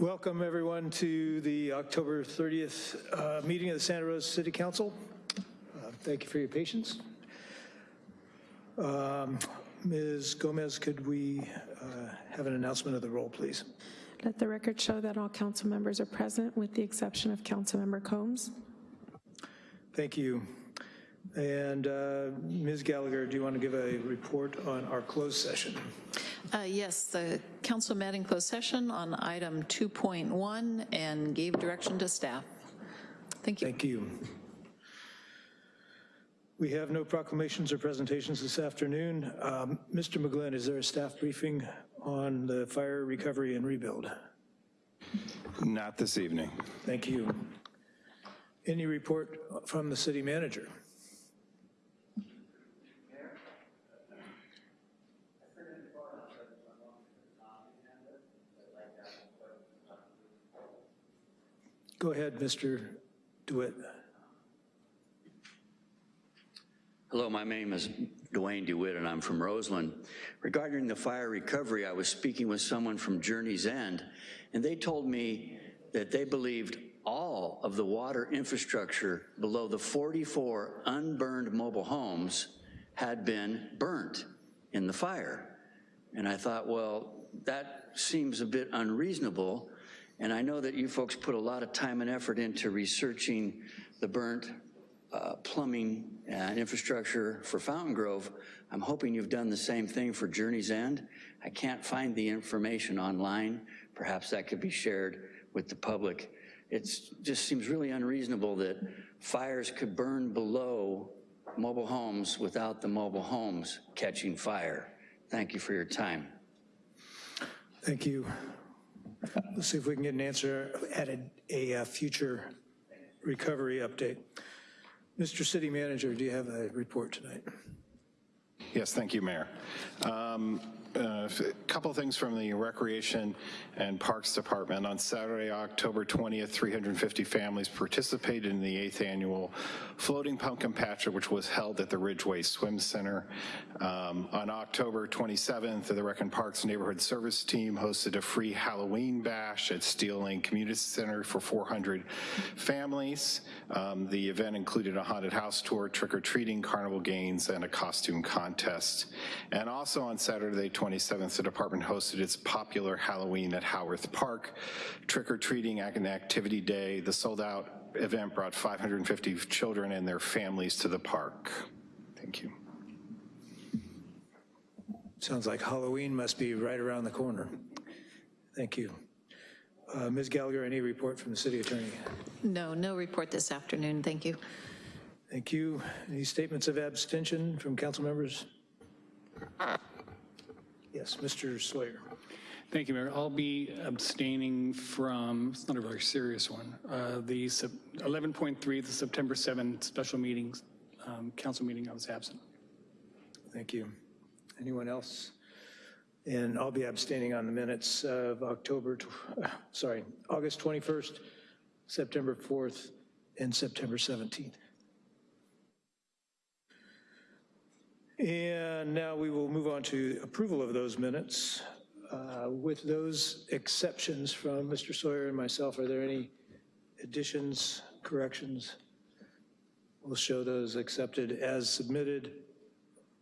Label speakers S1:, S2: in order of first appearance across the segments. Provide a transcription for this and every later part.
S1: Welcome, everyone, to the October 30th uh, meeting of the Santa Rosa City Council. Uh, Thank you for your patience. Um, Ms. Gomez, could we uh, have an announcement of the roll, please?
S2: Let the record show that all council members are present with the exception of Councilmember Combs.
S1: Thank you. And uh, Ms. Gallagher, do you want to give a report on our closed session?
S3: Uh, Yes, the council met in closed session on item 2.1 and gave direction to staff. Thank you.
S1: Thank you. We have no proclamations or presentations this afternoon. Um, Mr. McGlynn, is there a staff briefing on the fire recovery and rebuild?
S4: Not this evening.
S1: Thank you. Any report from the city manager? Go ahead, Mr. DeWitt.
S5: Hello, my name is Dwayne DeWitt, and I'm from Roseland. Regarding the fire recovery, I was speaking with someone from Journey's End, and they told me that they believed all of the water infrastructure below the 44 unburned mobile homes had been burnt in the fire. And I thought, well, that seems a bit unreasonable, and I know that you folks put a lot of time and effort into researching the burnt uh, plumbing and infrastructure for Fountaingrove. I'm hoping you've done the same thing for Journey's End. I can't find the information online. Perhaps that could be shared with the public. It just seems really unreasonable that fires could burn below mobile homes without the mobile homes catching fire. Thank you for your time.
S1: Thank you. Let's see if we can get an answer at a, a uh, future recovery update. Mr. City Manager, do you have a report tonight?
S4: Yes, thank you, Mayor. Um, A couple things from the Recreation and Parks Department. On Saturday, October 20th, 350 families participated in the eighth annual Floating Pumpkin Patch, which was held at the Ridgway Swim Center. Um, On October 27th, the Rec and Parks Neighborhood Service Team hosted a free Halloween bash at Steele Lane Community Center for 400 families. Um, The event included a haunted house tour, trick-or-treating, carnival games, and a costume contest. And also on Saturday, 27th, the department hosted its popular Halloween at Howarth Park, trick-or-treating and activity day. The sold-out event brought 550 children and their families to the park. Thank you.
S1: Sounds like Halloween must be right around the corner. Thank you. Uh, Ms. Gallagher, any report from the city attorney?
S3: No, no report this afternoon. Thank you.
S1: Thank you. Any statements of abstention from council members? Yes, Mr. Sawyer.
S6: Thank you, Mayor. I'll be abstaining from, it's not a very serious one, uh, the 11.3, the September 7 special meetings, um, council meeting, I was absent.
S1: Thank you. Anyone else? And I'll be abstaining on the minutes of October, uh, sorry, August 21st, September 4th, and September 17th. And now we will move on to approval of those minutes. Uh, With those exceptions from Mr. Sawyer and myself, are there any additions, corrections? We'll show those accepted as submitted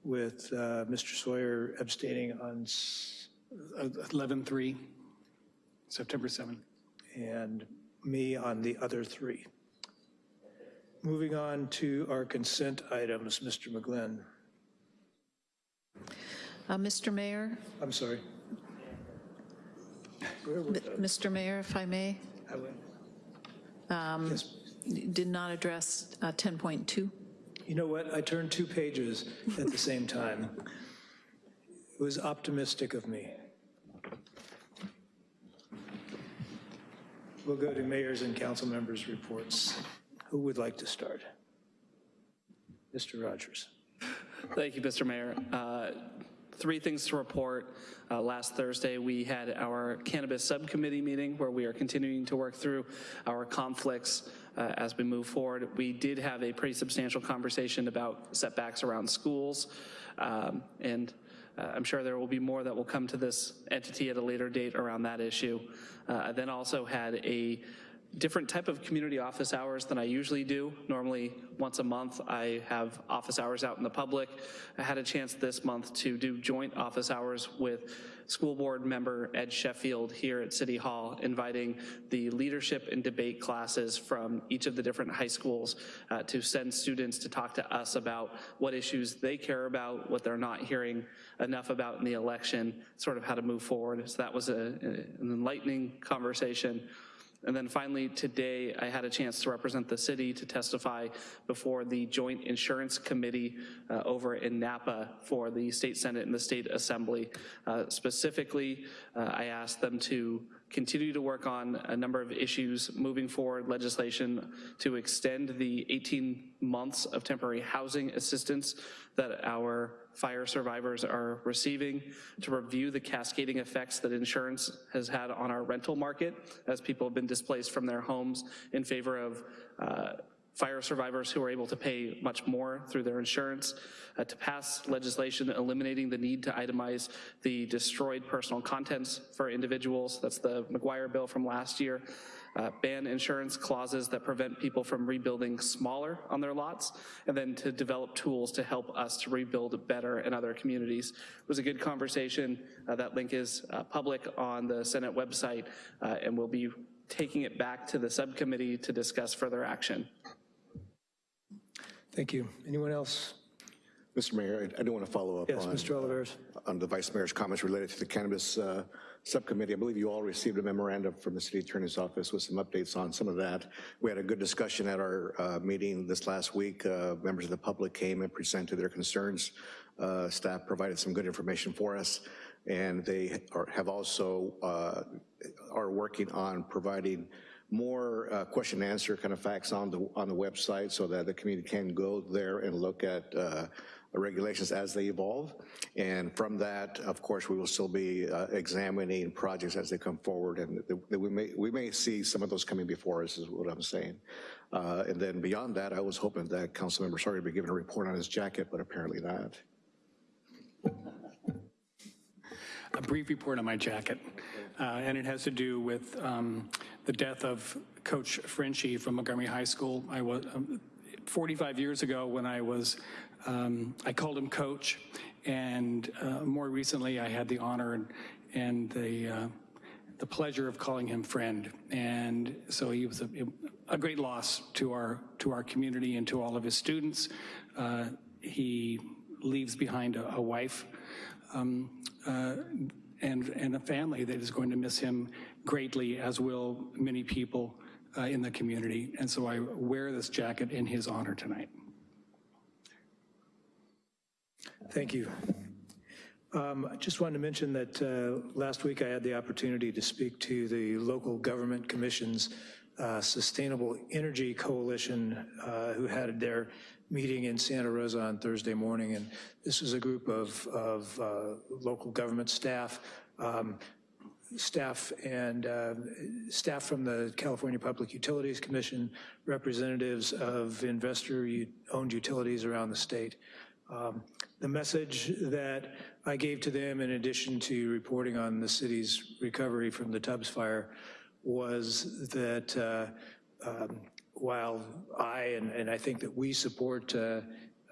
S1: with uh, Mr. Sawyer abstaining on, s-
S6: 11.3, September 7.
S1: and me on the other three. Moving on to our consent items, Mr. McGlynn.
S3: Uh, Mr. Mayor,
S1: I'm sorry. Where were
S3: M- Mr. Mayor, if I may,
S1: I went? Yes.
S3: did not address uh, 10.2.
S1: You know what? I turned two pages at the same time. It was optimistic of me. We'll go to mayors and council members' reports. Who would like to start? Mr. Rogers.
S7: Thank you, Mr. Mayor. Uh, Three things to report. Uh, Last Thursday, we had our cannabis subcommittee meeting where we are continuing to work through our conflicts uh, as we move forward. We did have a pretty substantial conversation about setbacks around schools. Um, And uh, I'm sure there will be more that will come to this entity at a later date around that issue. Uh, I then also had a different type of community office hours than I usually do. Normally, once a month, I have office hours out in the public. I had a chance this month to do joint office hours with school board member Ed Sheffield here at City Hall, inviting the leadership and debate classes from each of the different high schools uh, to send students to talk to us about what issues they care about, what they're not hearing enough about in the election, sort of how to move forward. So that was a, an enlightening conversation. And then finally, today, I had a chance to represent the city to testify before the Joint Insurance Committee uh, over in Napa for the State Senate and the State Assembly. Uh, Specifically, uh, I asked them to continue to work on a number of issues moving forward legislation to extend the 18 months of temporary housing assistance that our fire survivors are receiving, to review the cascading effects that insurance has had on our rental market as people have been displaced from their homes in favor of uh, fire survivors who are able to pay much more through their insurance, uh, to pass legislation eliminating the need to itemize the destroyed personal contents for individuals. That's the McGuire bill from last year. Uh, ban insurance clauses that prevent people from rebuilding smaller on their lots, and then to develop tools to help us to rebuild better in other communities. It was a good conversation. Uh, that link is uh, public on the Senate website, uh, and we'll be taking it back to the subcommittee to discuss further action.
S1: Thank you. Anyone else?
S8: Mr. Mayor, I I do want to follow up
S1: Yes,
S8: on,
S1: Mr. Olivares.
S8: on the Vice Mayor's comments related to the cannabis uh, subcommittee. I believe you all received a memorandum from the City Attorney's Office with some updates on some of that. We had a good discussion at our uh, meeting this last week. Uh, Members of the public came and presented their concerns. Uh, Staff provided some good information for us, and they are- have also, uh, are working on providing more uh, question and answer kind of facts on the, on the website so that the community can go there and look at uh, regulations as they evolve. And from that, of course, we will still be uh, examining projects as they come forward, and we may, we may see some of those coming before us, is what I'm saying. Uh, And then beyond that, I was hoping that Council Councilmember Sawyer would be given a report on his jacket, but apparently not.
S6: a brief report on my jacket, and it has to do with um, the death of Coach Frenchie from Montgomery High School. I was, um, 45 years ago when I was, um, I called him coach, and uh, more recently I had the honor and, and the, uh, the pleasure of calling him friend. And so he was a, a great loss to our, to our community and to all of his students. Uh, He leaves behind a, a wife um, uh, and, and a family that is going to miss him greatly, as will many people uh, in the community. And so I wear this jacket in his honor tonight.
S1: Thank you. Um, I just wanted to mention that uh, last week I had the opportunity to speak to the local government commission's uh, Sustainable Energy Coalition, uh, who had their meeting in Santa Rosa on Thursday morning. And this was a group of, of uh, local government staff, um, staff and uh, staff from the California Public Utilities Commission, representatives of investor-owned utilities around the state. Um, The message that I gave to them, in addition to reporting on the city's recovery from the Tubbs fire, was that uh, um, while I, and, and I think that we support uh,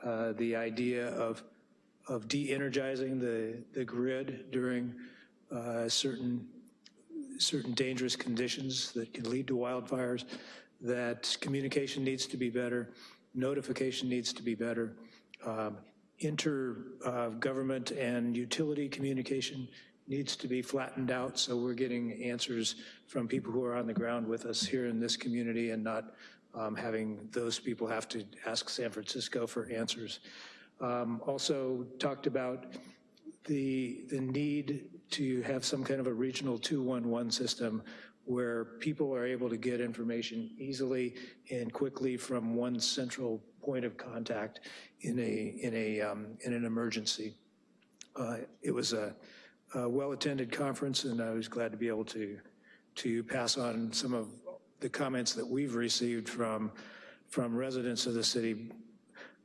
S1: uh, the idea of, of de-energizing the, the grid during uh, certain, certain dangerous conditions that can lead to wildfires, that communication needs to be better, notification needs to be better, um, inter-government and utility communication needs to be flattened out so we're getting answers from people who are on the ground with us here in this community and not um, having those people have to ask San Francisco for answers. Um, Also talked about the, the need to have some kind of a regional 211 system where people are able to get information easily and quickly from one central point of contact in a, in a, um, in an emergency. Uh, It was a, a well-attended conference, and I was glad to be able to, to pass on some of the comments that we've received from, from residents of the city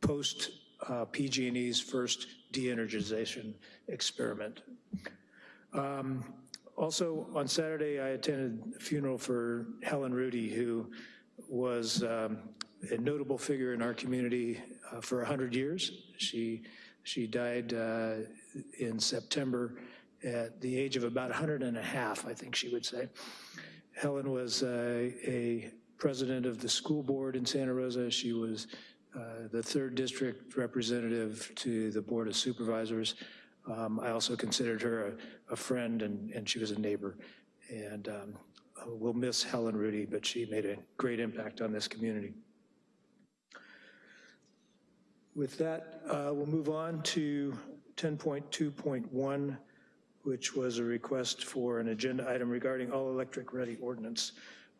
S1: post uh, PG&E's first de-energization experiment. Um, Also, on Saturday, I attended a funeral for Helen Rudee, who was um, a notable figure in our community uh, for 100 years. She, she died uh, in September at the age of about 100 and a half, I think she would say. Helen was uh, a president of the school board in Santa Rosa. She was uh, the third district representative to the Board of Supervisors. Um, I also considered her a, a friend, and, and she was a neighbor. And um, we'll miss Helen Rudee, but she made a great impact on this community. With that, uh, we'll move on to 10.2.1, which was a request for an agenda item regarding all-electric ready ordinance.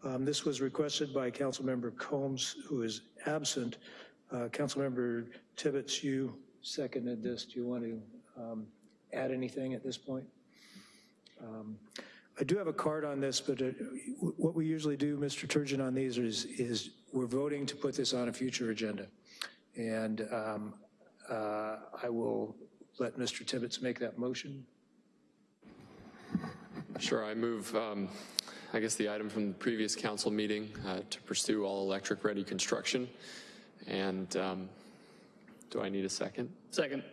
S1: Um, This was requested by Councilmember Combs, who is absent. Uh, Councilmember Tibbetts, you seconded this. Do you want to um, add anything at this point? Um, I do have a card on this, but uh, what we usually do, Mr. Turgeon, on these is, is we're voting to put this on a future agenda. And um, uh, I will let Mr. Tibbetts make that motion.
S9: Sure, I move, um, I guess, the item from the previous council meeting uh, to pursue all-electric ready construction. And um, do I need a second?
S7: Second.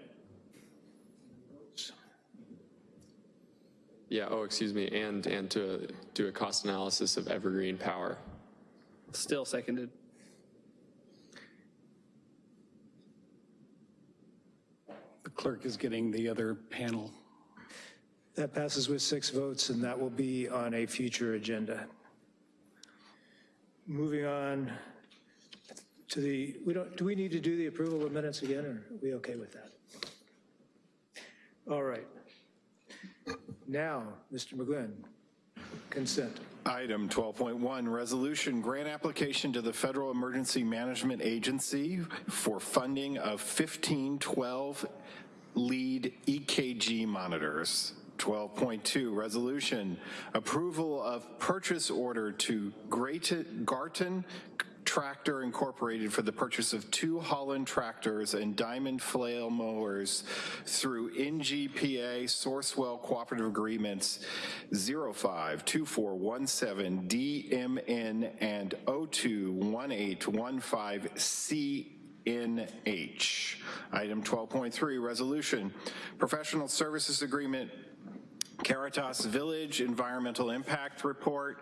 S9: Yeah, oh, excuse me, and, and to do a cost analysis of Evergreen Power.
S7: Still seconded.
S6: The clerk is getting the other panel.
S1: That passes with six votes, and that will be on a future agenda. Moving on to the, we don't, do we need to do the approval of minutes again, or are we okay with that? All right. Now, Mr. McGlynn, consent.
S4: Item 12.1, resolution grant application to the Federal Emergency Management Agency for funding of 1512 lead EKG monitors. 12.2, resolution approval of purchase order to Great- Garton Tractor Incorporated for the purchase of two Holland tractors and diamond flail mowers through NJPA Sourcewell Cooperative Agreements 052417 DMN and 021815C NH. Item 12.3, resolution, professional services agreement, Caritas Village Environmental Impact Report.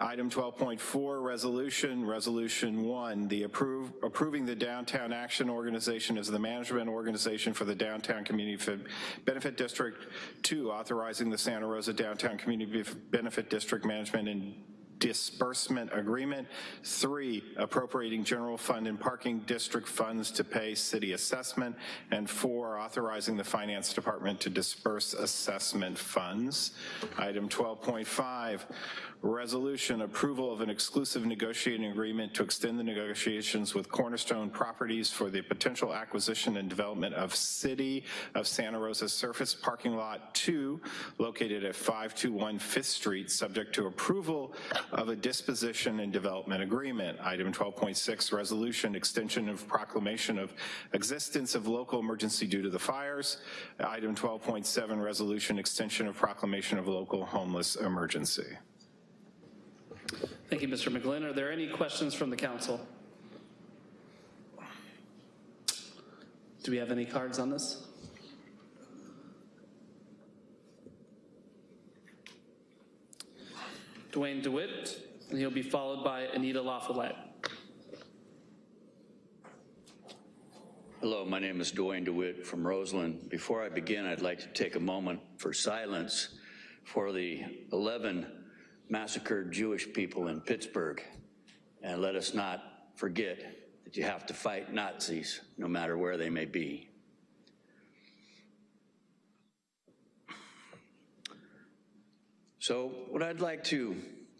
S4: Item 12.4, resolution, resolution one, the approve, approving the Downtown Action Organization as the management organization for the Downtown Community Benefit District. Two, authorizing the Santa Rosa Downtown Community Benefit District Management and disbursement agreement. Three, appropriating general fund and parking district funds to pay city assessment. And four, authorizing the finance department to disperse assessment funds. Item 12.5, resolution approval of an exclusive negotiating agreement to extend the negotiations with Cornerstone Properties for the potential acquisition and development of City of Santa Rosa Surface Parking Lot 2 located at 521 Fifth Street, subject to approval of a disposition and development agreement. Item 12.6, resolution extension of proclamation of existence of local emergency due to the fires. Item 12.7, resolution extension of proclamation of local homeless emergency.
S7: Thank you, Mr. McGlynn. Are there any questions from the council? Do we have any cards on this? Dwayne DeWitt, and he'll be followed by Anita LaFollette.
S10: Hello, my name is Dwayne DeWitt from Roseland. Before I begin, I'd like to take a moment for silence for the 11 massacred Jewish people in Pittsburgh. And let us not forget that you have to fight Nazis no matter where they may be. So what I'd like to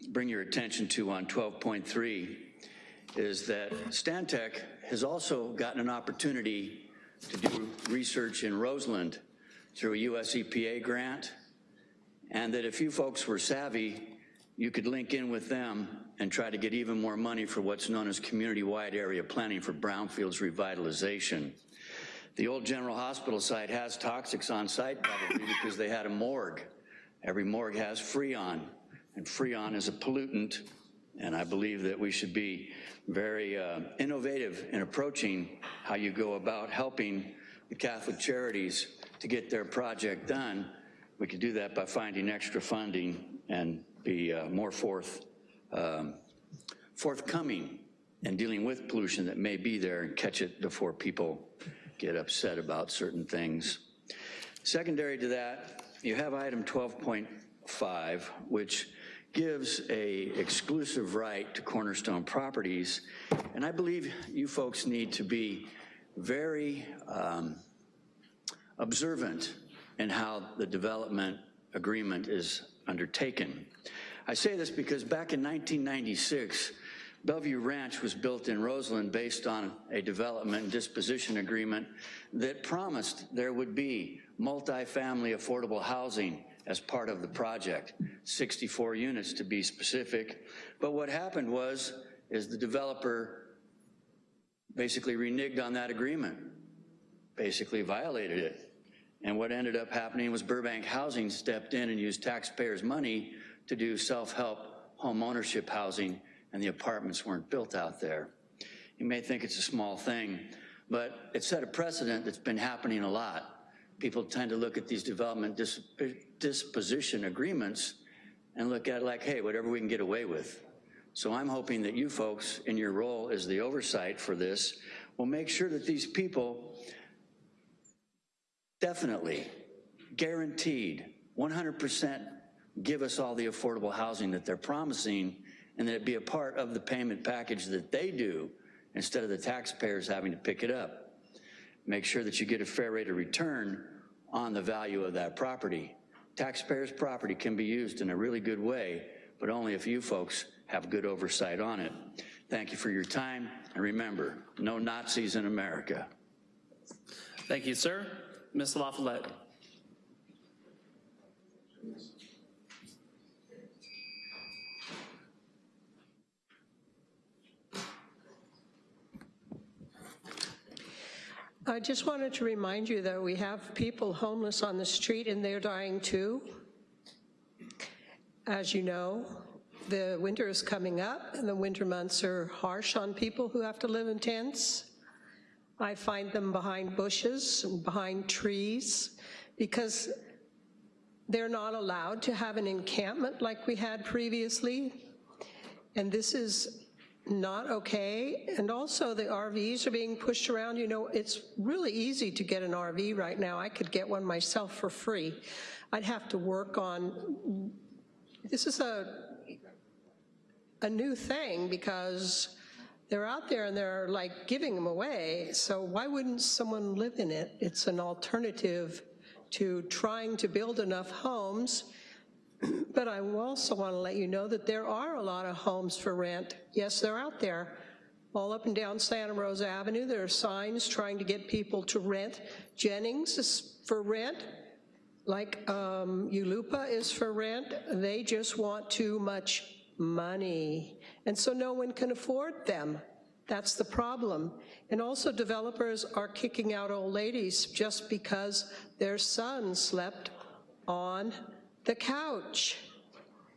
S10: bring your attention to on 12.3 is that Stantec has also gotten an opportunity to do research in Roseland through a US EPA grant, and that if you folks were savvy, you could link in with them and try to get even more money for what's known as community-wide area planning for brownfields revitalization.
S5: The old General Hospital site has toxics on site probably because they had a morgue. Every morgue has Freon, and Freon is a pollutant, and I believe that we should be very uh, innovative in approaching how you go about helping the Catholic Charities to get their project done. We could do that by finding extra funding and be uh, more forth, um, forthcoming in dealing with pollution that may be there and catch it before people get upset about certain things. Secondary to that, you have item 12.5, which gives a exclusive right to Cornerstone Properties, and I believe you folks need to be very um, observant in how the development agreement is undertaken. I say this because back in 1996, Bellevue Ranch was built in Roseland based on a development disposition agreement that promised there would be multifamily affordable housing as part of the project, 64 units to be specific. But what happened was, is the developer basically reneged on that agreement, basically violated it. And what ended up happening was Burbank Housing stepped in and used taxpayers' money to do self-help home ownership housing and the apartments weren't built out there. You may think it's a small thing, but it set a precedent that's been happening a lot. People tend to look at these development dis disposition agreements and look at it like, hey, whatever we can get away with. So I'm hoping that you folks, in your role as the oversight for this, will make sure that these people definitely, guaranteed, 100% give us all the affordable housing that they're promising and that it be a part of the payment package that they do instead of the taxpayers having to pick it up. Make sure that you get a fair rate of return on the value of that property. Taxpayers' property can be used in a really good way, but only if you folks have good oversight on it. Thank you for your time, and remember, no Nazis in America.
S7: Thank you, sir. Ms. LaFollette.
S11: I just wanted to remind you that we have people homeless on the street and they're dying too. As you know, the winter is coming up and the winter months are harsh on people who have to live in tents. I find them behind bushes and behind trees because they're not allowed to have an encampment like we had previously. And this is not okay. And also the RVs are being pushed around. You know, it's really easy to get an RV right now. I could get one myself for free. I'd have to work on, this is a, a new thing because they're out there and they're like giving them away. So why wouldn't someone live in it? It's an alternative to trying to build enough homes but I also want to let you know that there are a lot of homes for rent. Yes, they're out there. All up and down Santa Rosa Avenue, there are signs trying to get people to rent. Jennings is for rent, like um, Ulupa is for rent. They just want too much money. And so no one can afford them. That's the problem. And also developers are kicking out old ladies just because their son slept on the couch.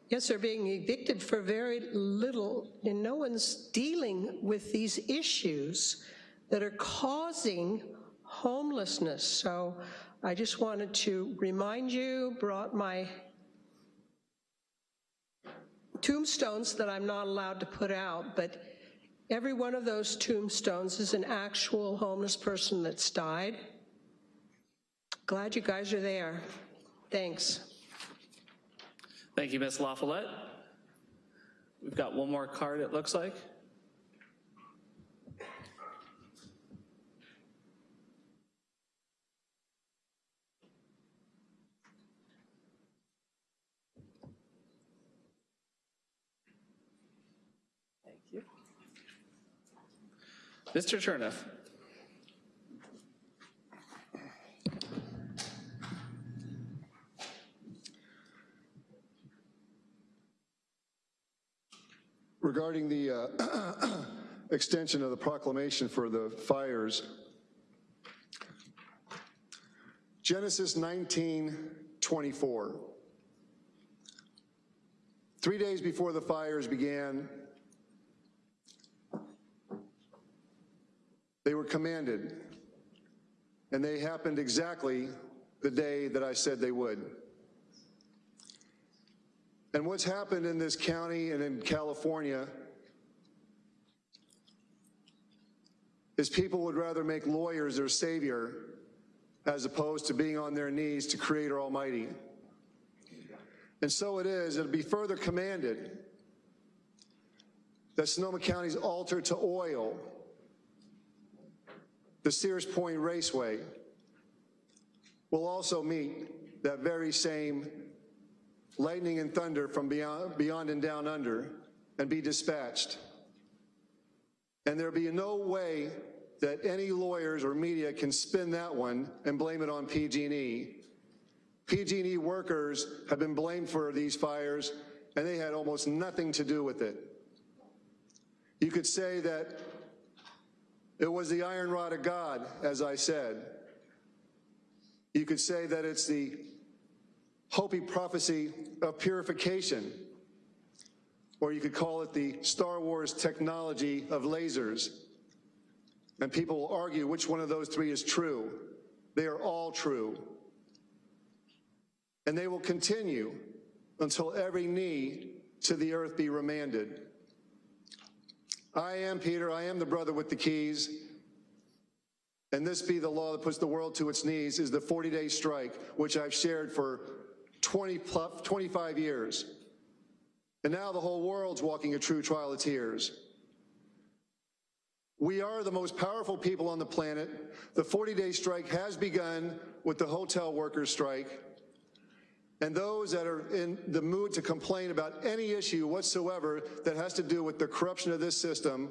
S11: Yes, they're being evicted for very little, and no one's dealing with these issues that are causing homelessness. So I just wanted to remind you, brought my tombstones that I'm not allowed to put out, but every one of those tombstones is an actual homeless person that's died. Glad you guys are there. Thanks.
S7: Thank you, Ms. LaFollette. We've got one more card, it looks like. Thank you. Mr. Cherniff.
S12: Regarding the uh, extension of the proclamation for the fires, Genesis 19, 24. Three days before the fires began, they were commanded, and they happened exactly the day that I said they would. And what's happened in this county and in California is people would rather make lawyers their savior as opposed to being on their knees to Creator Almighty. And so it is, it'll be further commanded that Sonoma County's altar to oil, the Sears Point Raceway, will also meet that very same lightning and thunder from beyond, beyond and down under and be dispatched. And there'll be no way that any lawyers or media can spin that one and blame it on PG&E. PG&E workers have been blamed for these fires, and they had almost nothing to do with it. You could say that it was the iron rod of God, as I said. You could say that it's the Hopi prophecy of purification, or you could call it the Star Wars technology of lasers. And people will argue which one of those three is true. They are all true. And they will continue until every knee to the earth be remanded. I am Peter, I am the brother with the keys. And this be the law that puts the world to its knees is the 40-day strike, which I've shared for 20 plus, 25 years. And now the whole world's walking a true trial of tears. We are the most powerful people on the planet. The 40-day strike has begun with the hotel workers strike. And those that are in the mood to complain about any issue whatsoever that has to do with the corruption of this system,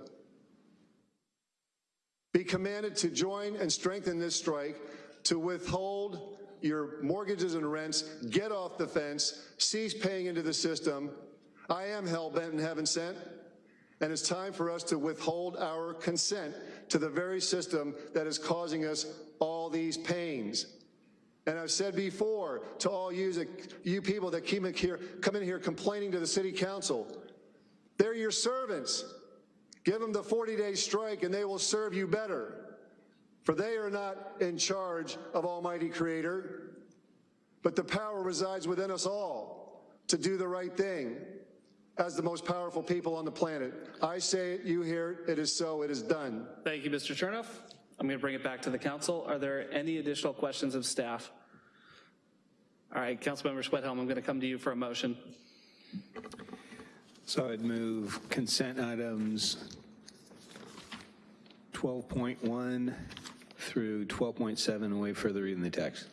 S12: be commanded to join and strengthen this strike to withhold your mortgages and rents, get off the fence, cease paying into the system. I am hell-bent and heaven sent. And it's time for us to withhold our consent to the very system that is causing us all these pains. And I've said before to all you, you people that in, here, come in here complaining to the city council, they're your servants. Give them the 40-day strike and they will serve you better. For they are not in charge of Almighty Creator, but the power resides within us all to do the right thing as the most powerful people on the planet. I say it, you hear it, it is so, it is done.
S7: Thank you, Mr. Chernoff. I'm going to bring it back to the council. Are there any additional questions of staff? All right, Councilmember Schwedhelm, I'm going to come to you for a motion.
S1: So I'd move consent items 12.1 through 12.7 and wait further reading the text.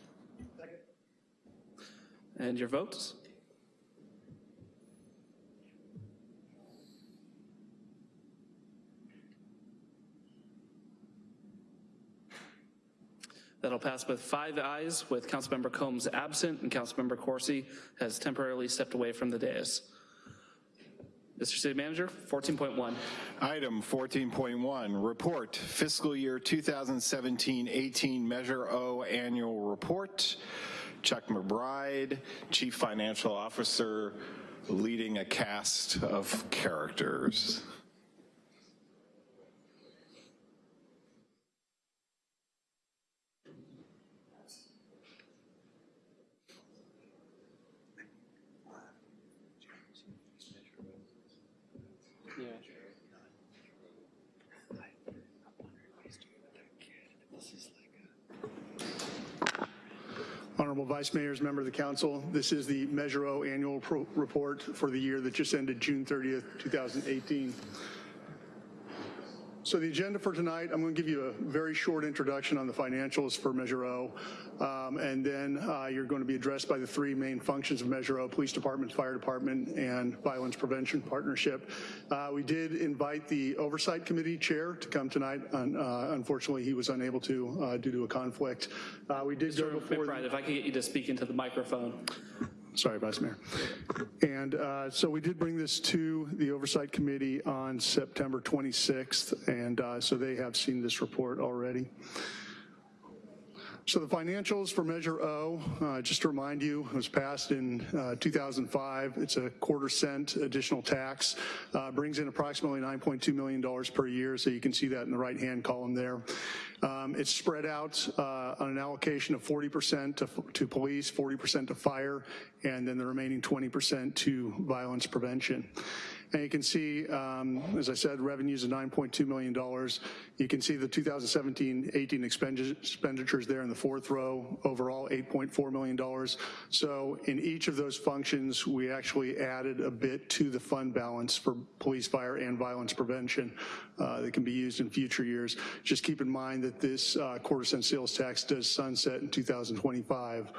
S7: And your votes? That'll pass with five ayes, with Councilmember Combs absent and Councilmember Coursey has temporarily stepped away from the dais. Mr. City Manager, 14.1.
S4: Item 14.1, report fiscal year 2017-18 Measure O annual report. Chuck McBride, Chief Financial Officer, leading a cast of characters.
S13: Honorable Vice Mayors, member of the council, this is the Measure O annual report for the year that just ended June 30th, 2018. So the agenda for tonight, I'm going to give you a very short introduction on the financials for Measure O, um, and then uh, you're going to be addressed by the three main functions of Measure O, Police Department, Fire Department, and Violence Prevention Partnership. Uh, we did invite the Oversight Committee Chair to come tonight. and, uh, Unfortunately, he was unable to uh, due to a conflict. Uh, We did go
S7: Mr.
S13: before... the-
S7: McBride, if I could get you to speak into the microphone.
S13: Sorry, Vice Mayor. And uh, so we did bring this to the Oversight Committee on September 26th, and uh, so they have seen this report already. So the financials for Measure O, uh, just to remind you, was passed in uh, 2005. It's a quarter cent additional tax, uh, brings in approximately $9.2 million per year, so you can see that in the right-hand column there. Um, It's spread out uh, on an allocation of 40% to to police, 40% to fire, and then the remaining 20% to violence prevention. And you can see, um, as I said, revenues of $9.2 million. You can see the 2017-18 expenditures there in the fourth row, overall $8.4 million. So in each of those functions, we actually added a bit to the fund balance for police, fire, and violence prevention uh, that can be used in future years. Just keep in mind that this uh, quarter cent sales tax does sunset in 2025.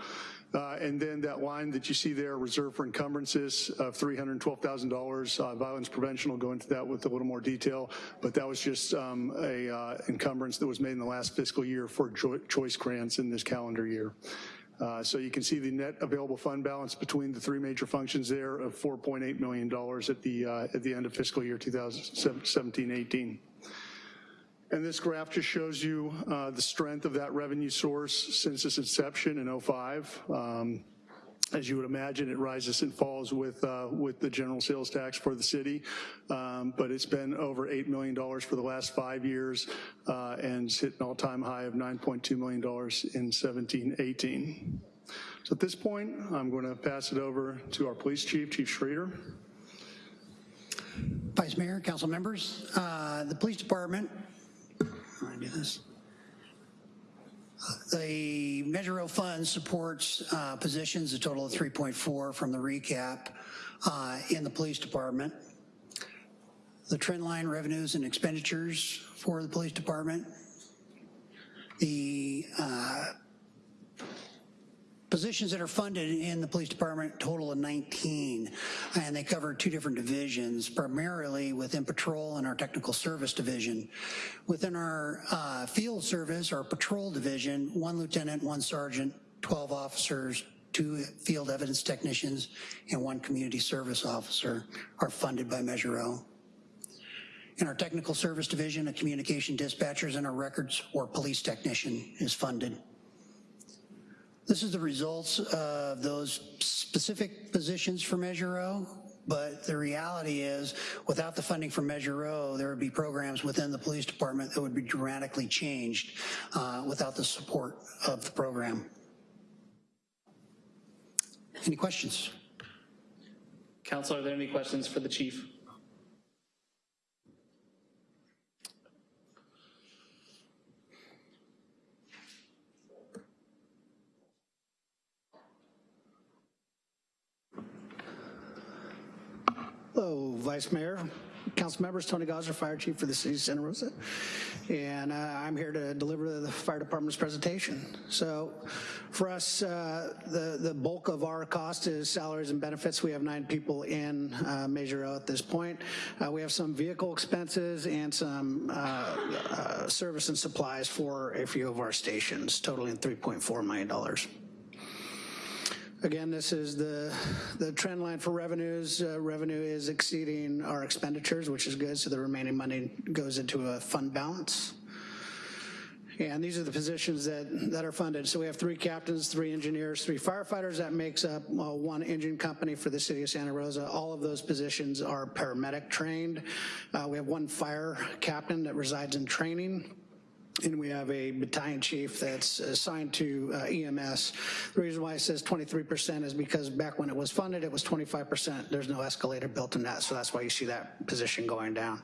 S13: Uh, and then that line that you see there, reserve for encumbrances of $312,000. Uh, violence prevention will go into that with a little more detail, but that was just um, a uh, encumbrance that was made in the last fiscal year for choice grants in this calendar year. Uh, so you can see the net available fund balance between the three major functions there of $4.8 million at the, uh, at the end of fiscal year 2017-18. And this graph just shows you uh, the strength of that revenue source since its inception in 05. Um, as you would imagine, it rises and falls with uh, with the general sales tax for the city, um, but it's been over $8 million for the last five years uh, and hit an all-time high of $9.2 million in 17-18. So at this point, I'm going to pass it over to our police chief, Chief Schreeder.
S14: Vice Mayor, council members, uh, the police department The Measure O fund supports uh, positions, a total of 3.4 from the recap uh, in the police department. The trend line revenues and expenditures for the police department. The uh, positions that are funded in the police department total of 19, and they cover two different divisions, primarily within patrol and our technical service division. Within our uh, field service, our patrol division, one lieutenant, one sergeant, 12 officers, two field evidence technicians, and one community service officer are funded by Measure O. In our technical service division, a communication dispatcher and a records or police technician is funded. This is the results of those specific positions for Measure O, but the reality is without the funding for Measure O, there would be programs within the police department that would be dramatically changed uh, without the support of the program. Any questions?
S7: Council, are there any questions for the chief?
S15: Hello, Vice Mayor, Council members, Tony Gossner, Fire Chief for the City of Santa Rosa, and uh, I'm here to deliver the Fire Department's presentation. So for us, uh, the, the bulk of our cost is salaries and benefits. We have nine people in uh, Measure O at this point. Uh, we have some vehicle expenses and some uh, uh, service and supplies for a few of our stations, totaling $3.4 million. Again, this is the, the trend line for revenues. Uh, revenue is exceeding our expenditures, which is good, so the remaining money goes into a fund balance. And these are the positions that, that are funded. So we have three captains, three engineers, three firefighters. That makes up uh, one engine company for the city of Santa Rosa. All of those positions are paramedic trained. Uh, we have one fire captain that resides in training and we have a battalion chief that's assigned to uh, EMS. The reason why it says 23% is because back when it was funded, it was 25%. There's no escalator built in that, so that's why you see that position going down.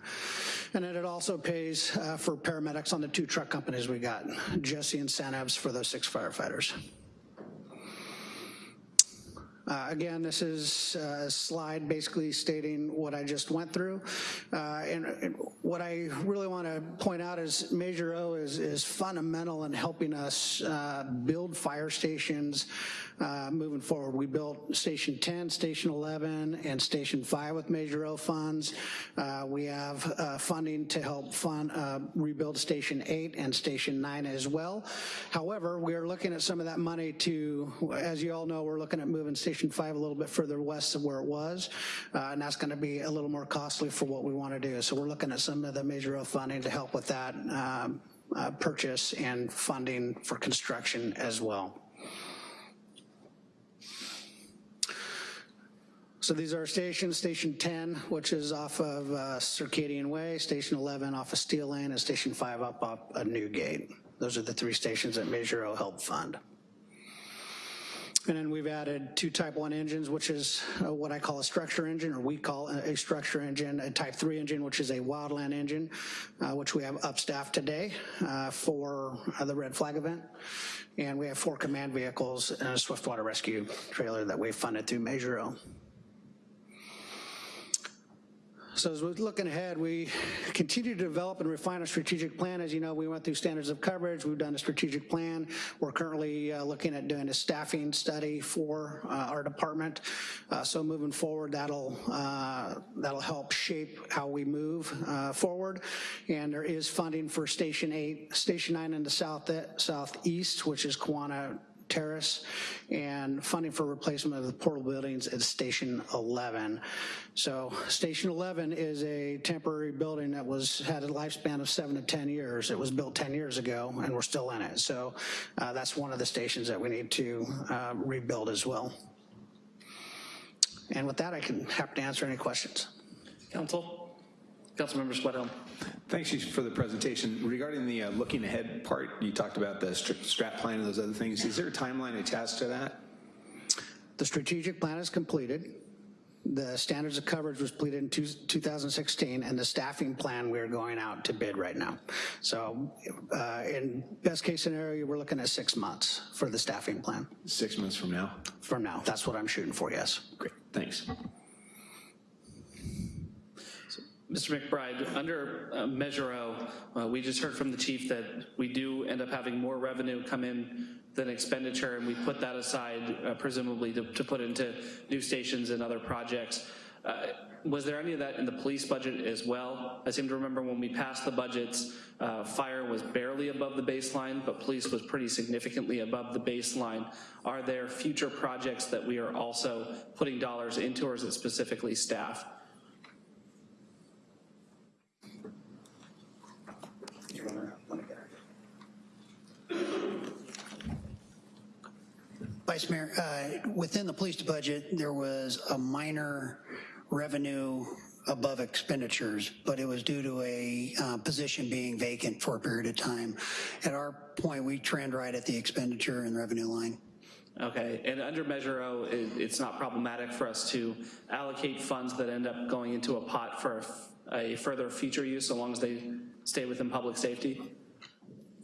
S15: And then it also pays uh, for paramedics on the two truck companies we got, Jesse and Sanabs for those six firefighters. Uh, again, this is a slide basically stating what I just went through. Uh, and, and, what I really want to point out is Measure O is, is fundamental in helping us uh, build fire stations uh, moving forward. We built Station 10, Station 11, and Station 5 with Measure O funds. Uh, we have uh, funding to help fund rebuild Station 8 and Station 9 as well. However, we are looking at some of that money to, as you all know, we're looking at moving Station Station 5 a little bit further west of where it was, uh, and that's gonna be a little more costly for what we wanna do. So we're looking at some of the Measure O funding to help with that. Um, uh, purchase and funding for construction as well. So these are stations, Station 10, which is off of uh, Circadian Way, Station 11 off of Steele Lane, and Station 5 up up a Newgate. Those are the three stations that Measure O helped fund. And then we've added two Type 1 engines, which is uh, what I call a structure engine, or we call a structure engine, a Type 3 engine, which is a wildland engine, uh, which we have upstaffed today uh, for uh, the Red Flag event. And we have four command vehicles and a swiftwater rescue trailer that we funded through Measure O. So as we're looking ahead, we continue to develop and refine our strategic plan. As you know, we went through standards of coverage, we've done a strategic plan. We're currently uh, looking at doing a staffing study for uh, our department. Uh, so moving forward, that'll, uh, that'll help shape how we move uh, forward. And there is funding for Station 8, Station 9 in the south, southeast, which is Kawana Terrace, and funding for replacement of the portal buildings at Station 11. So Station 11 is a temporary building that was, had a lifespan of seven to 10 years. It was built 10 years ago, and we're still in it. So uh, that's one of the stations that we need to uh, rebuild as well. And with that, I can happy to answer any questions.
S7: Council? Councilmember Schwedhelm.
S16: Thanks for the presentation. Regarding the uh, looking ahead part, you talked about the str- strat plan and those other things. Is there a timeline attached to that?
S15: The strategic plan is completed. The standards of coverage was completed in two- 2016, and the staffing plan, we're going out to bid right now. So uh, in best case scenario, we're looking at six months for the staffing plan.
S16: Six months from now?
S15: From now, that's what I'm shooting for, yes.
S16: Great, thanks.
S7: Mr. McBride, under uh, Measure O, uh, we just heard from the chief that we do end up having more revenue come in than expenditure, and we put that aside uh, presumably to, to put into new stations and other projects. Uh, was there any of that in the police budget as well? I seem to remember when we passed the budgets, uh, fire was barely above the baseline, but police was pretty significantly above the baseline. Are there future projects that we are also putting dollars into, or is it specifically staff?
S15: Vice Mayor, uh, within the police budget, there was a minor revenue above expenditures, but it was due to a uh, position being vacant for a period of time. At our point, we trend right at the expenditure and revenue line.
S7: Okay, and under Measure O, it, it's not problematic for us to allocate funds that end up going into a pot for a, a further future use, so long as they stay within public safety?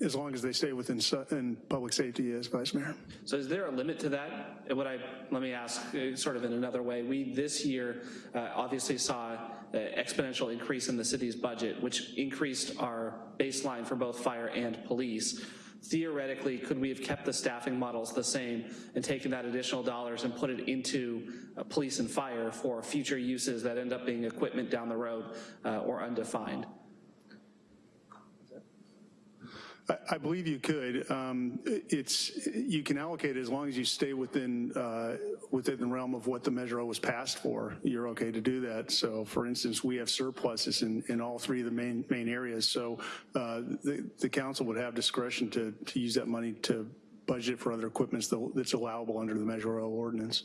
S13: As long as they stay within public safety, as Vice Mayor.
S7: So is there a limit to that? What I, let me ask uh, sort of in another way. We, this year, uh, obviously saw an exponential increase in the city's budget, which increased our baseline for both fire and police. Theoretically, could we have kept the staffing models the same and taken that additional dollars and put it into uh, police and fire for future uses that end up being equipment down the road uh, or undefined?
S13: I, believe you could. Um, it's, you can allocate as long as you stay within, uh, within the realm of what the Measure O was passed for. You're okay to do that. So for instance, we have surpluses in, in all three of the main, main areas. So uh, the, the council would have discretion to, to use that money to budget for other equipments that- that's allowable under the Measure O ordinance.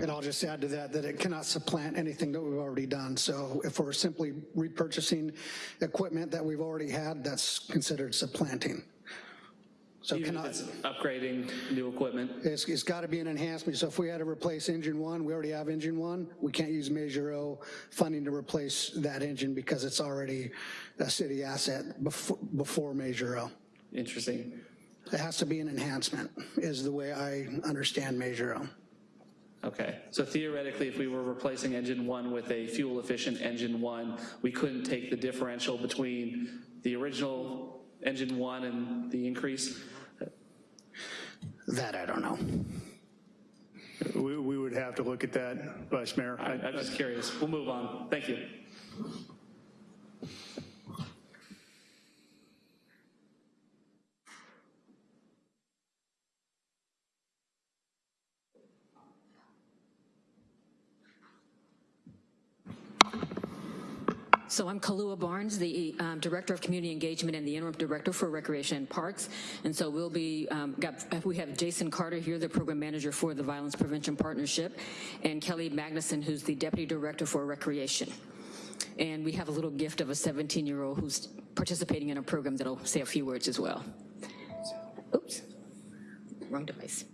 S17: And I'll just add to that, that it cannot supplant anything that we've already done. So if we're simply repurchasing equipment that we've already had, that's considered supplanting. So
S7: Even
S17: cannot,
S7: it's upgrading new equipment?
S17: it's, it's got to be an enhancement. So if we had to replace engine one, we already have engine one, we can't use Measure O funding to replace that engine because it's already a city asset before, before Measure O.
S7: Interesting.
S17: It has to be an enhancement, is the way I understand Measure O.
S7: Okay, so theoretically, if we were replacing engine one with a fuel-efficient engine one, we couldn't take the differential between the original engine one and the increase?
S15: That I don't know.
S13: We, we would have to look at that, Vice Mayor.
S7: I- I'm just curious. We'll move on. Thank you.
S18: So I'm Kalua Barnes, the um, Director of Community Engagement and the Interim Director for Recreation and Parks. And so we'll be, um, got, we have Jason Carter here, the Program Manager for the Violence Prevention Partnership, and Kelly Magnuson, who's the Deputy Director for Recreation. And we have a little gift of a 17-year-old who's participating in a program that'll say a few words as well. Oops, wrong device.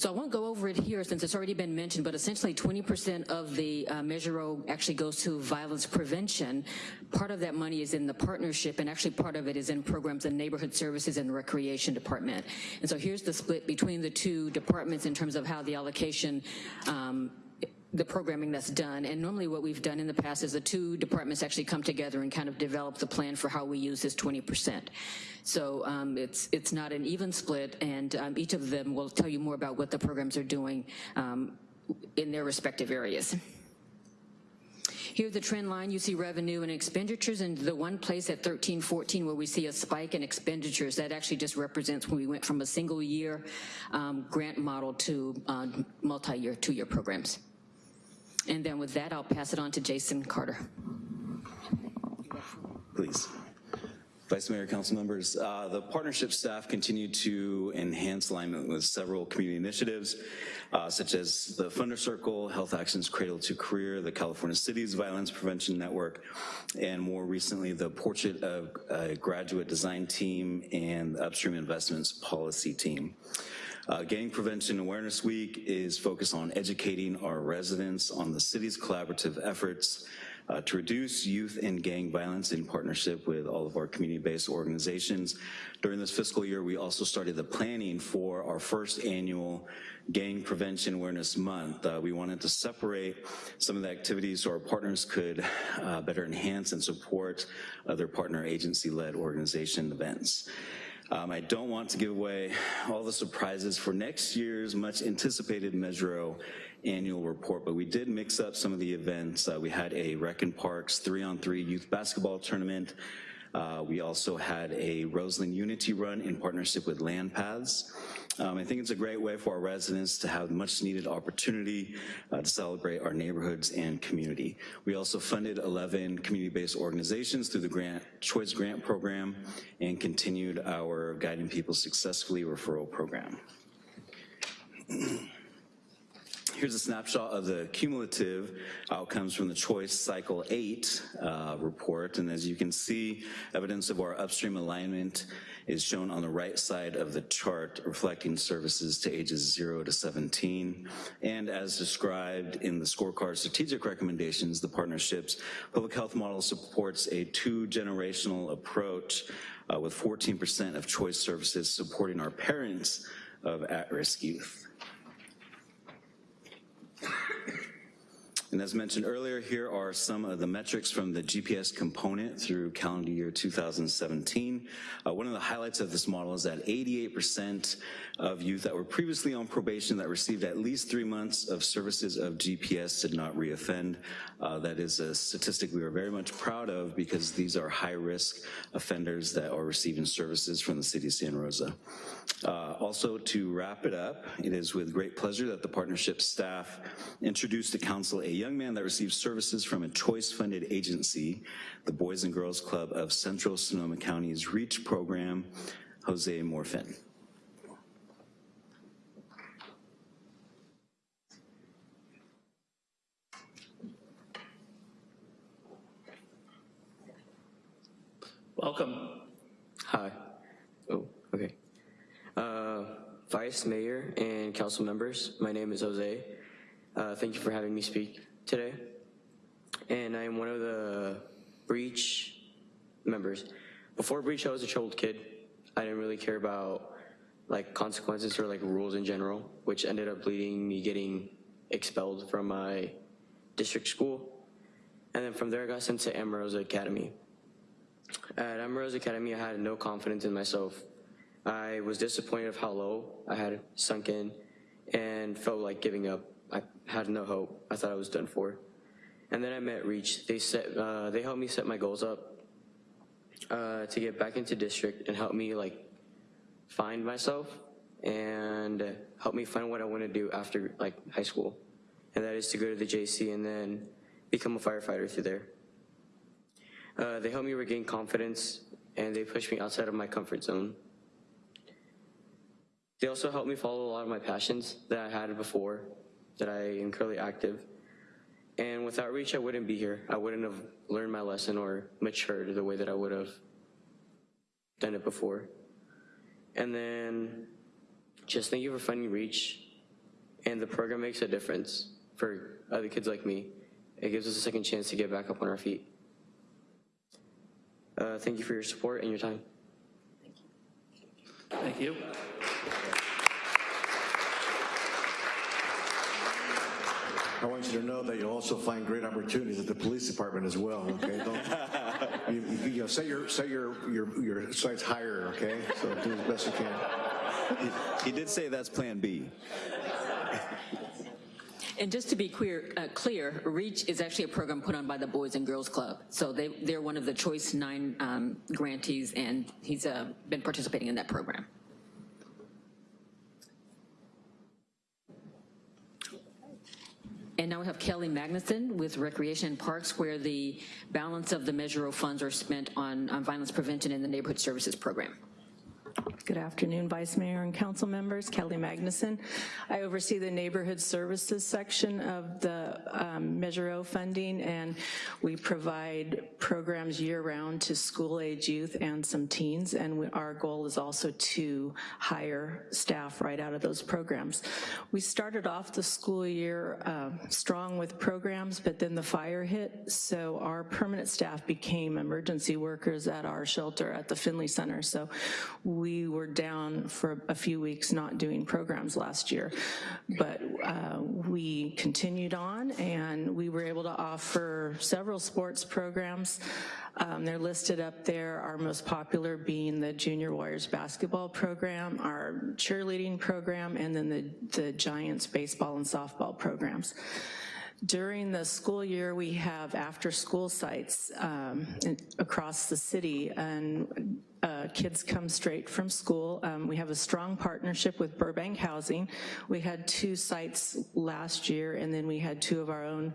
S18: So I won't go over it here since it's already been mentioned, but essentially 20% of the uh, Measure O actually goes to violence prevention. Part of that money is in the partnership, and actually part of it is in programs in neighborhood services and recreation department. And so here's the split between the two departments in terms of how the allocation um, the programming that's done. And normally what we've done in the past is the two departments actually come together and kind of develop the plan for how we use this 20%. So um, it's, it's not an even split and um, each of them will tell you more about what the programs are doing um, in their respective areas. Here's the trend line. You see revenue and expenditures, and the one place at 1314 where we see a spike in expenditures, that actually just represents when we went from a single year um, grant model to uh, multi-year, two-year programs. And then with that, I'll pass it on to Jason Carter.
S19: Please. Vice Mayor, council members, uh, the partnership staff continue to enhance alignment with several community initiatives, uh, such as the Funder Circle, Health Actions Cradle to Career, the California Cities Violence Prevention Network, and more recently, the Portrait of a Graduate Design Team and Upstream Investments Policy Team. Uh, Gang Prevention Awareness Week is focused on educating our residents on the city's collaborative efforts uh, to reduce youth and gang violence in partnership with all of our community-based organizations. During this fiscal year, we also started the planning for our first annual Gang Prevention Awareness Month. Uh, we wanted to separate some of the activities so our partners could uh, better enhance and support other partner agency-led organization events. Um, I don't want to give away all the surprises for next year's much anticipated Measure annual report, but we did mix up some of the events. Uh, we had a Rec and Parks three-on-three youth basketball tournament. Uh, we also had a Roseland Unity Run in partnership with LandPaths. Um, I think it's a great way for our residents to have much needed opportunity uh, to celebrate our neighborhoods and community. We also funded 11 community-based organizations through the grant Choice Grant Program and continued our Guiding People Successfully referral program. Here's a snapshot of the cumulative outcomes from the Choice Cycle 8 uh, report, and as you can see, evidence of our upstream alignment is shown on the right side of the chart, reflecting services to ages 0 to 17. And as described in the scorecard strategic recommendations, the partnership's public health model supports a two-generational approach uh, with 14% of choice services supporting our parents of at-risk youth. And as mentioned earlier, here are some of the metrics from the GPS component through calendar year 2017. Uh, one of the highlights of this model is that 88% of youth that were previously on probation that received at least three months of services of GPS did not reoffend. Uh, that is a statistic we are very much proud of because these are high-risk offenders that are receiving services from the city of Santa Rosa. Uh, also, to wrap it up, it is with great pleasure that the partnership staff introduced to council a young man that receives services from a choice-funded agency, the Boys and Girls Club of Central Sonoma County's REACH program, Jose Morfin.
S20: Welcome. Hi. Oh, okay. Uh, Vice Mayor and council members, my name is Jose. Uh, thank you for having me speak today. And I am one of the Reach members. Before Reach, I was a troubled kid. I didn't really care about like consequences or like rules in general, which ended up leading me getting expelled from my district school. And then from there, I got sent to Amarosa Academy. At Amarosa Academy, I had no confidence in myself. I was disappointed of how low I had sunk in and felt like giving up. I had no hope. I thought I was done for. And then I met Reach. They set, uh, they helped me set my goals up uh, to get back into district and help me like find myself and help me find what I want to do after like high school. And that is to go to the JC and then become a firefighter through there. Uh, they helped me regain confidence and they pushed me outside of my comfort zone. They also helped me follow a lot of my passions that I had before, that I am currently active. And without Reach, I wouldn't be here. I wouldn't have learned my lesson or matured the way that I would have done it before. And then just thank you for funding Reach. And the program makes a difference for other kids like me. It gives us a second chance to get back up on our feet. Uh, thank you for your support and your time.
S7: Thank you. Thank you.
S8: I want you to know that you'll also find great opportunities at the police department as well, okay? Don't, you, you, you know, set your, set your, your, your sights higher, okay? So do as best you can.
S21: He did say that's Plan B.
S18: And just to be clear, uh, clear, REACH is actually a program put on by the Boys and Girls Club. So they, they're one of the Choice 9 um, grantees, and he's uh, been participating in that program. And now we have Kelly Magnuson with Recreation and Parks, where the balance of the Measure O funds are spent on, on violence prevention in the Neighborhood Services Program.
S22: Good afternoon, Vice Mayor and council members. Kelly Magnuson. I oversee the neighborhood services section of the um, Measure O funding, and we provide programs year-round to school-age youth and some teens, and we, our goal is also to hire staff right out of those programs. We started off the school year uh, strong with programs, but then the fire hit, so our permanent staff became emergency workers at our shelter at the Finley Center. So we were down for a few weeks not doing programs last year, but uh, we continued on and we were able to offer several sports programs. Um, they're listed up there, our most popular being the Junior Warriors basketball program, our cheerleading program, and then the, the Giants baseball and softball programs. During the school year, we have after-school sites um, across the city, and uh, kids come straight from school. Um, we have a strong partnership with Burbank Housing. We had two sites last year, and then we had two of our own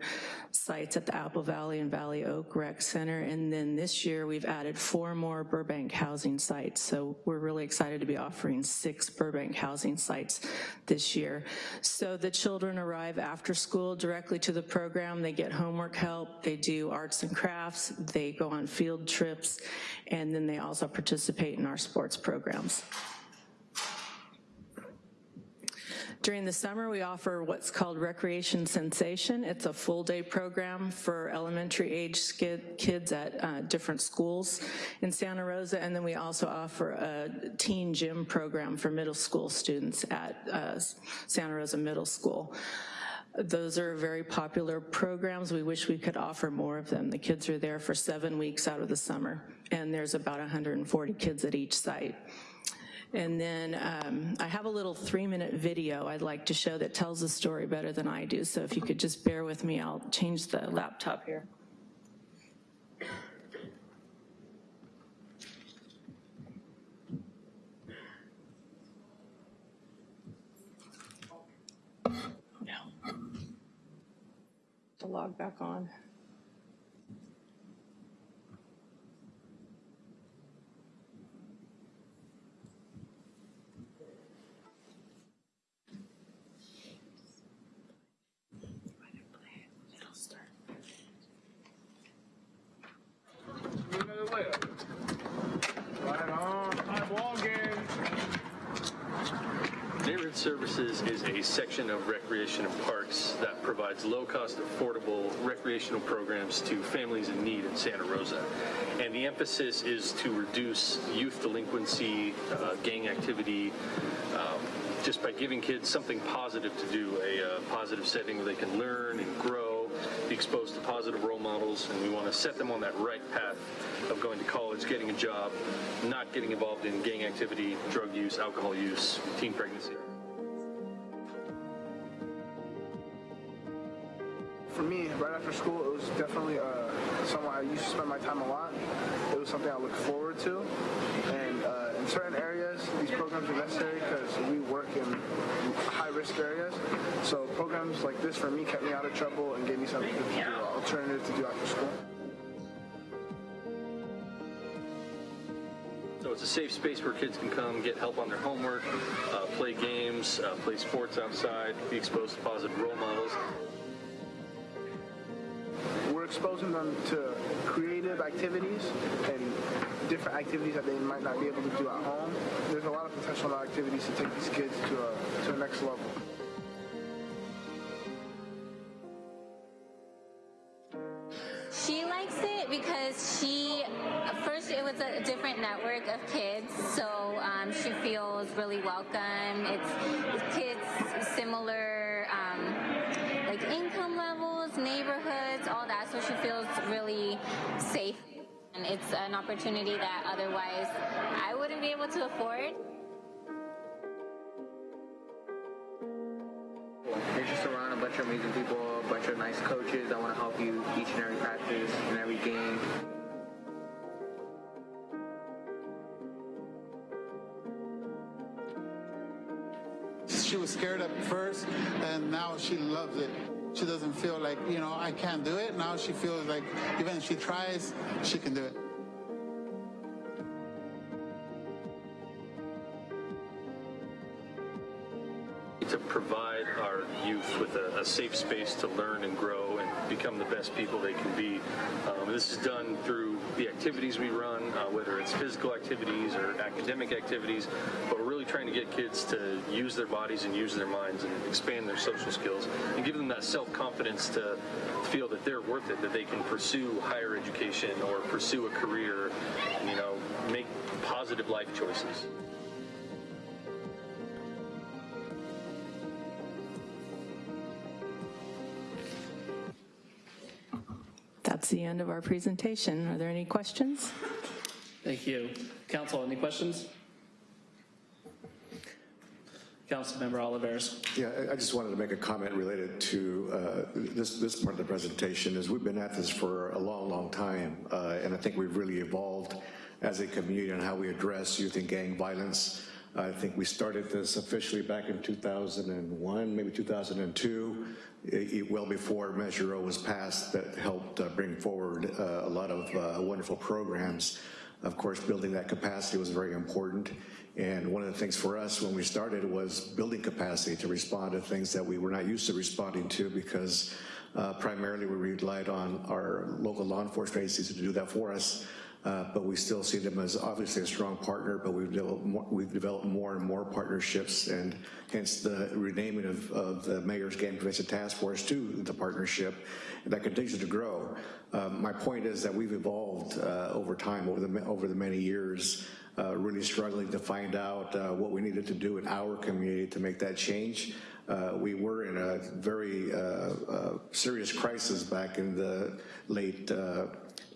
S22: sites at the Apple Valley and Valley Oak Rec Center, and then this year we've added four more Burbank housing sites. So we're really excited to be offering six Burbank housing sites this year. So the children arrive after school directly to the program. They get homework help, they do arts and crafts, they go on field trips, and then they also participate in our sports programs. During the summer, we offer what's called Recreation Sensation. It's a full day program for elementary age kids at uh, different schools in Santa Rosa, and then we also offer a teen gym program for middle school students at uh, Santa Rosa Middle School. Those are very popular programs. We wish we could offer more of them. The kids are there for seven weeks out of the summer, and there's about 140 kids at each site. And then um, I have a little three minute video I'd like to show that tells the story better than I do. So if you could just bear with me, I'll change the laptop here. Log back on.
S23: Neighborhood Services is a section of Recreation and Parks that provides low-cost, affordable recreational programs to families in need in Santa Rosa. And the emphasis is to reduce youth delinquency, uh, gang activity, um, just by giving kids something positive to do, a uh, positive setting where they can learn and grow, be exposed to positive role models, and we want to set them on that right path of going to college, getting a job, not getting involved in gang activity, drug use, alcohol use, teen pregnancy.
S24: For me, right after school, it was definitely uh, somewhere I used to spend my time a lot. It was something I looked forward to. And uh, in certain areas, these programs are necessary because we work in high-risk areas. So programs like this, for me, kept me out of trouble and gave me something to do, alternative to do after school.
S23: So it's a safe space where kids can come, get help on their homework, uh, play games, uh, play sports outside, be exposed to positive role models.
S24: We're exposing them to creative activities and different activities that they might not be able to do at home. There's a lot of potential activities to take these kids to a, to a next level.
S25: She likes it because she, first, it was a different network of kids, so um, she feels really welcome. It's, it's kids similar, um, like income levels, neighborhoods, all that, so she feels really safe. And it's an opportunity that otherwise I wouldn't be able to afford.
S26: You're just around a bunch of amazing people, a bunch of nice coaches that want to help you each and every practice and every game.
S27: She was scared at first, and now she loves it. She doesn't feel like, you know, I can't do it. Now she feels like even if she tries, she can do it.
S23: to provide our youth with a, a, safe space to learn and grow and become the best people they can be. Um, this is done through the activities we run, uh, whether it's physical activities or academic activities, but really trying to get kids to use their bodies and use their minds and expand their social skills and give them that self-confidence to feel that they're worth it, that they can pursue higher education or pursue a career, and, you know, make positive life choices.
S22: That's the end of our presentation. Are there any questions?
S7: Thank you. Council, any questions? Councilmember Olivares.
S8: Yeah, I- just wanted to make a comment related to uh, this, this part of the presentation, is we've been at this for a long, long time, uh, and I think we've really evolved as a community on how we address youth and gang violence. I think we started this officially back in 2001, maybe 2002, i- i- well before Measure O was passed that helped uh, bring forward uh, a lot of uh, wonderful programs. Of course, building that capacity was very important. And one of the things for us when we started was building capacity to respond to things that we were not used to responding to because uh, primarily we relied on our local law enforcement agencies to do that for us. Uh, but we still see them as obviously a strong partner, but we've developed more, we've developed more and more partnerships and hence the renaming of, of the Mayor's Gang Prevention Task Force to the partnership and that continues to grow. Um, my point is that we've evolved uh, over time, over the, over the many years, uh, really struggling to find out uh, what we needed to do in our community to make that change. Uh, we were in a very uh, uh, serious crisis back in the late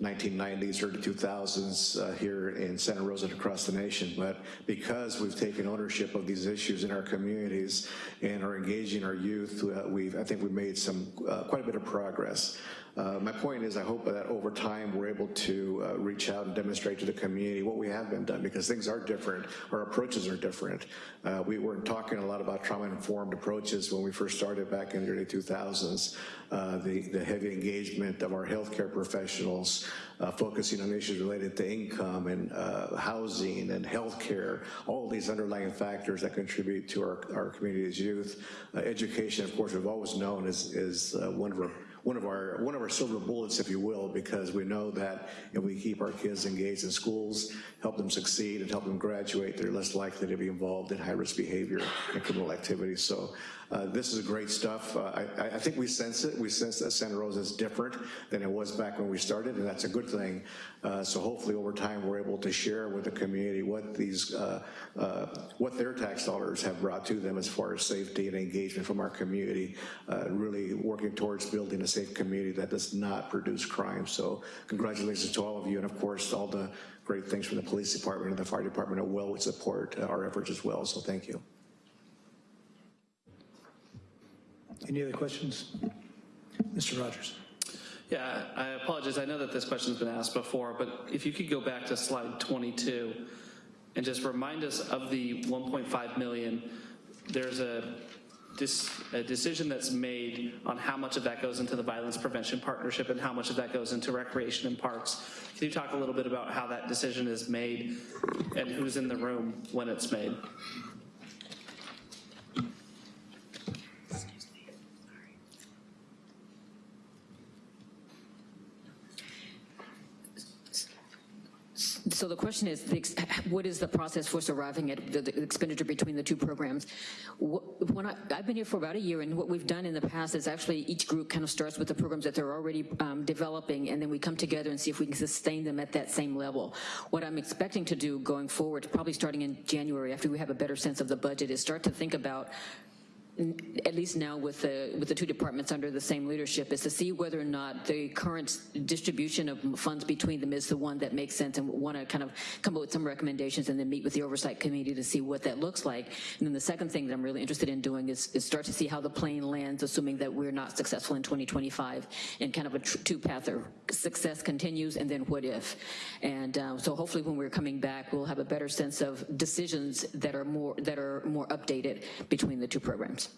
S8: 1990s, early 2000s uh, here in Santa Rosa and across the nation. But because we've taken ownership of these issues in our communities and are engaging our youth, uh, we've, I think we've made some, uh, quite a bit of progress. Uh, my point is I hope that over time we're able to uh, reach out and demonstrate to the community what we have been done because things are different, our approaches are different. Uh, we weren't talking a lot about trauma-informed approaches when we first started back in the early 2000s. Uh, the, the heavy engagement of our healthcare professionals, uh, focusing on issues related to income and uh, housing and healthcare, all these underlying factors that contribute to our, our community's youth. Education, of course, we've always known is, is one of our one of our one of our silver bullets, if you will, because we know that if we keep our kids engaged in schools, help them succeed, and help them graduate, they're less likely to be involved in high-risk behavior and criminal activities. So uh, this is great stuff. Uh, I, I, think we sense it. We sense that Santa Rosa is different than it was back when we started, and that's a good thing. Uh, so hopefully over time we're able to share with the community what these, uh, uh, what their tax dollars have brought to them as far as safety and engagement from our community, really working towards building a safe community that does not produce crime. So congratulations to all of you, and of course all the great things from the police department and the fire department would support our efforts as well. So thank you.
S1: Any other questions? Mr. Rogers.
S7: Yeah, I apologize. I know that this question's been asked before, but if you could go back to slide 22 and just remind us of the 1.5 million, there's a a decision that's made on how much of that goes into the Violence Prevention Partnership and how much of that goes into Recreation and Parks. Can you talk a little bit about how that decision is made and who's in the room when it's made?
S18: So the question is, what is the process for arriving at the the expenditure between the two programs? Wh- When I, I've been here for about a year, and what we've done in the past is actually each group kind of starts with the programs that they're already um, developing, and then we come together and see if we can sustain them at that same level. What I'm expecting to do going forward, probably starting in January, after we have a better sense of the budget, is start to think about at least now with the, with the two departments under the same leadership, is to see whether or not the current distribution of funds between them is the one that makes sense and want to kind of come up with some recommendations and then meet with the oversight committee to see what that looks like. And then the second thing that I'm really interested in doing is, is start to see how the plane lands, assuming that we're not successful in 2025, and kind of a two-path or success continues, and then what if? And um, so hopefully when we're coming back, we'll have a better sense of decisions that are more, that are more updated between the two programs.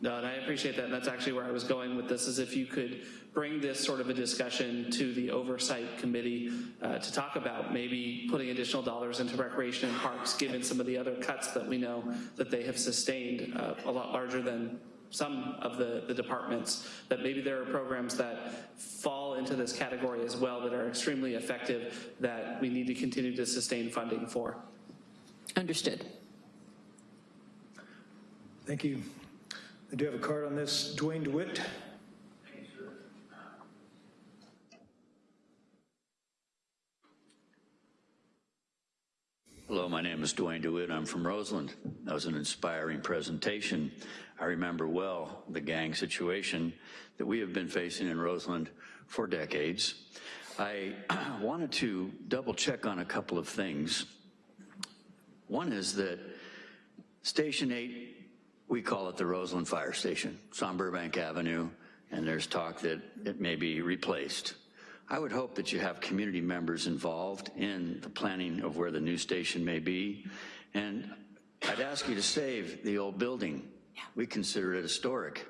S7: No, and I appreciate that. And that's actually where I was going with this, is if you could bring this sort of a discussion to the oversight committee uh, to talk about maybe putting additional dollars into recreation and parks, given some of the other cuts that we know that they have sustained uh, a lot larger than some of the, the departments, that maybe there are programs that fall into this category as well that are extremely effective that we need to continue to sustain funding for.
S18: Understood.
S1: Thank you. I do have a card on this. Dwayne DeWitt.
S5: Hello, my name is Dwayne DeWitt. I'm from Roseland. That was an inspiring presentation. I remember well the gang situation that we have been facing in Roseland for decades. I wanted to double check on a couple of things. One is that Station 8, we call it the Roseland Fire Station. It's on Burbank Avenue, and there's talk that it may be replaced. I would hope that you have community members involved in the planning of where the new station may be. And I'd ask you to save the old building. We consider it historic.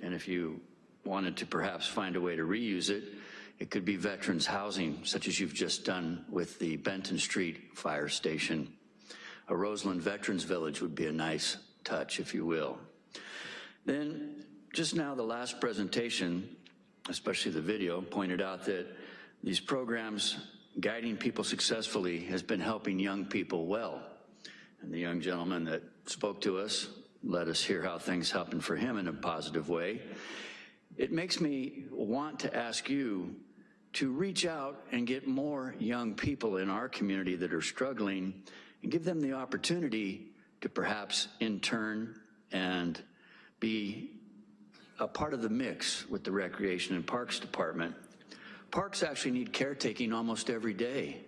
S5: And if you wanted to perhaps find a way to reuse it, it could be veterans housing, such as you've just done with the Benton Street Fire Station. A Roseland Veterans Village would be a nice touch, if you will. Then, just now, the last presentation, especially the video, pointed out that these programs guiding people successfully has been helping young people well. And the young gentleman that spoke to us let us hear how things happened for him in a positive way. It makes me want to ask you to reach out and get more young people in our community that are struggling and give them the opportunity to perhaps intern and be a part of the mix with the Recreation and Parks Department. Parks actually need caretaking almost every day.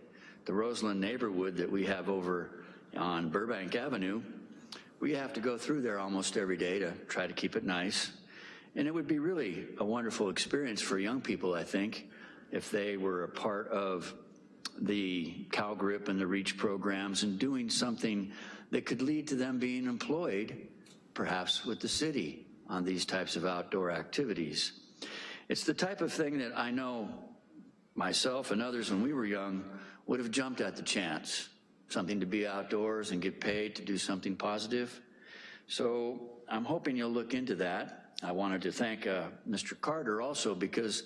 S5: The Roseland neighborhood that we have over on Burbank Avenue, we have to go through there almost every day to try to keep it nice. And it would be really a wonderful experience for young people, I think, if they were a part of the CalGRIP and the REACH programs and doing something that could lead to them being employed, perhaps with the city, on these types of outdoor activities. It's the type of thing that I know myself and others when we were young would have jumped at the chance, something to be outdoors and get paid to do something positive. So I'm hoping you'll look into that. I wanted to thank uh, Mr. Carter also because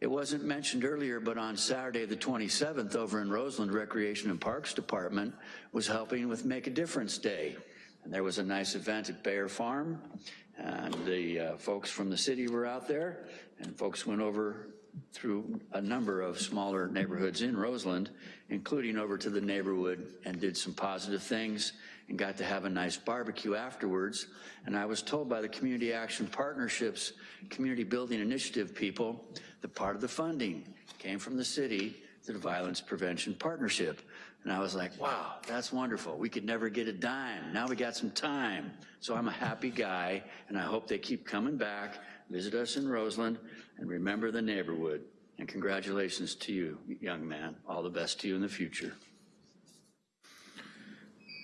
S5: it wasn't mentioned earlier, but on Saturday the 27th over in Roseland, Recreation and Parks Department was helping with Make a Difference Day. And there was a nice event at Bayer Farm, and the uh, folks from the city were out there, and folks went over through a number of smaller neighborhoods in Roseland, including over to the neighborhood, and did some positive things and got to have a nice barbecue afterwards. And I was told by the Community Action Partnerships Community Building Initiative people that part of the funding came from the city to the Violence Prevention Partnership. And I was like, wow, that's wonderful. We could never get a dime. Now we got some time. So I'm a happy guy, and I hope they keep coming back, visit us in Roseland, and remember the neighborhood. And congratulations to you, young man. All the best to you in the future.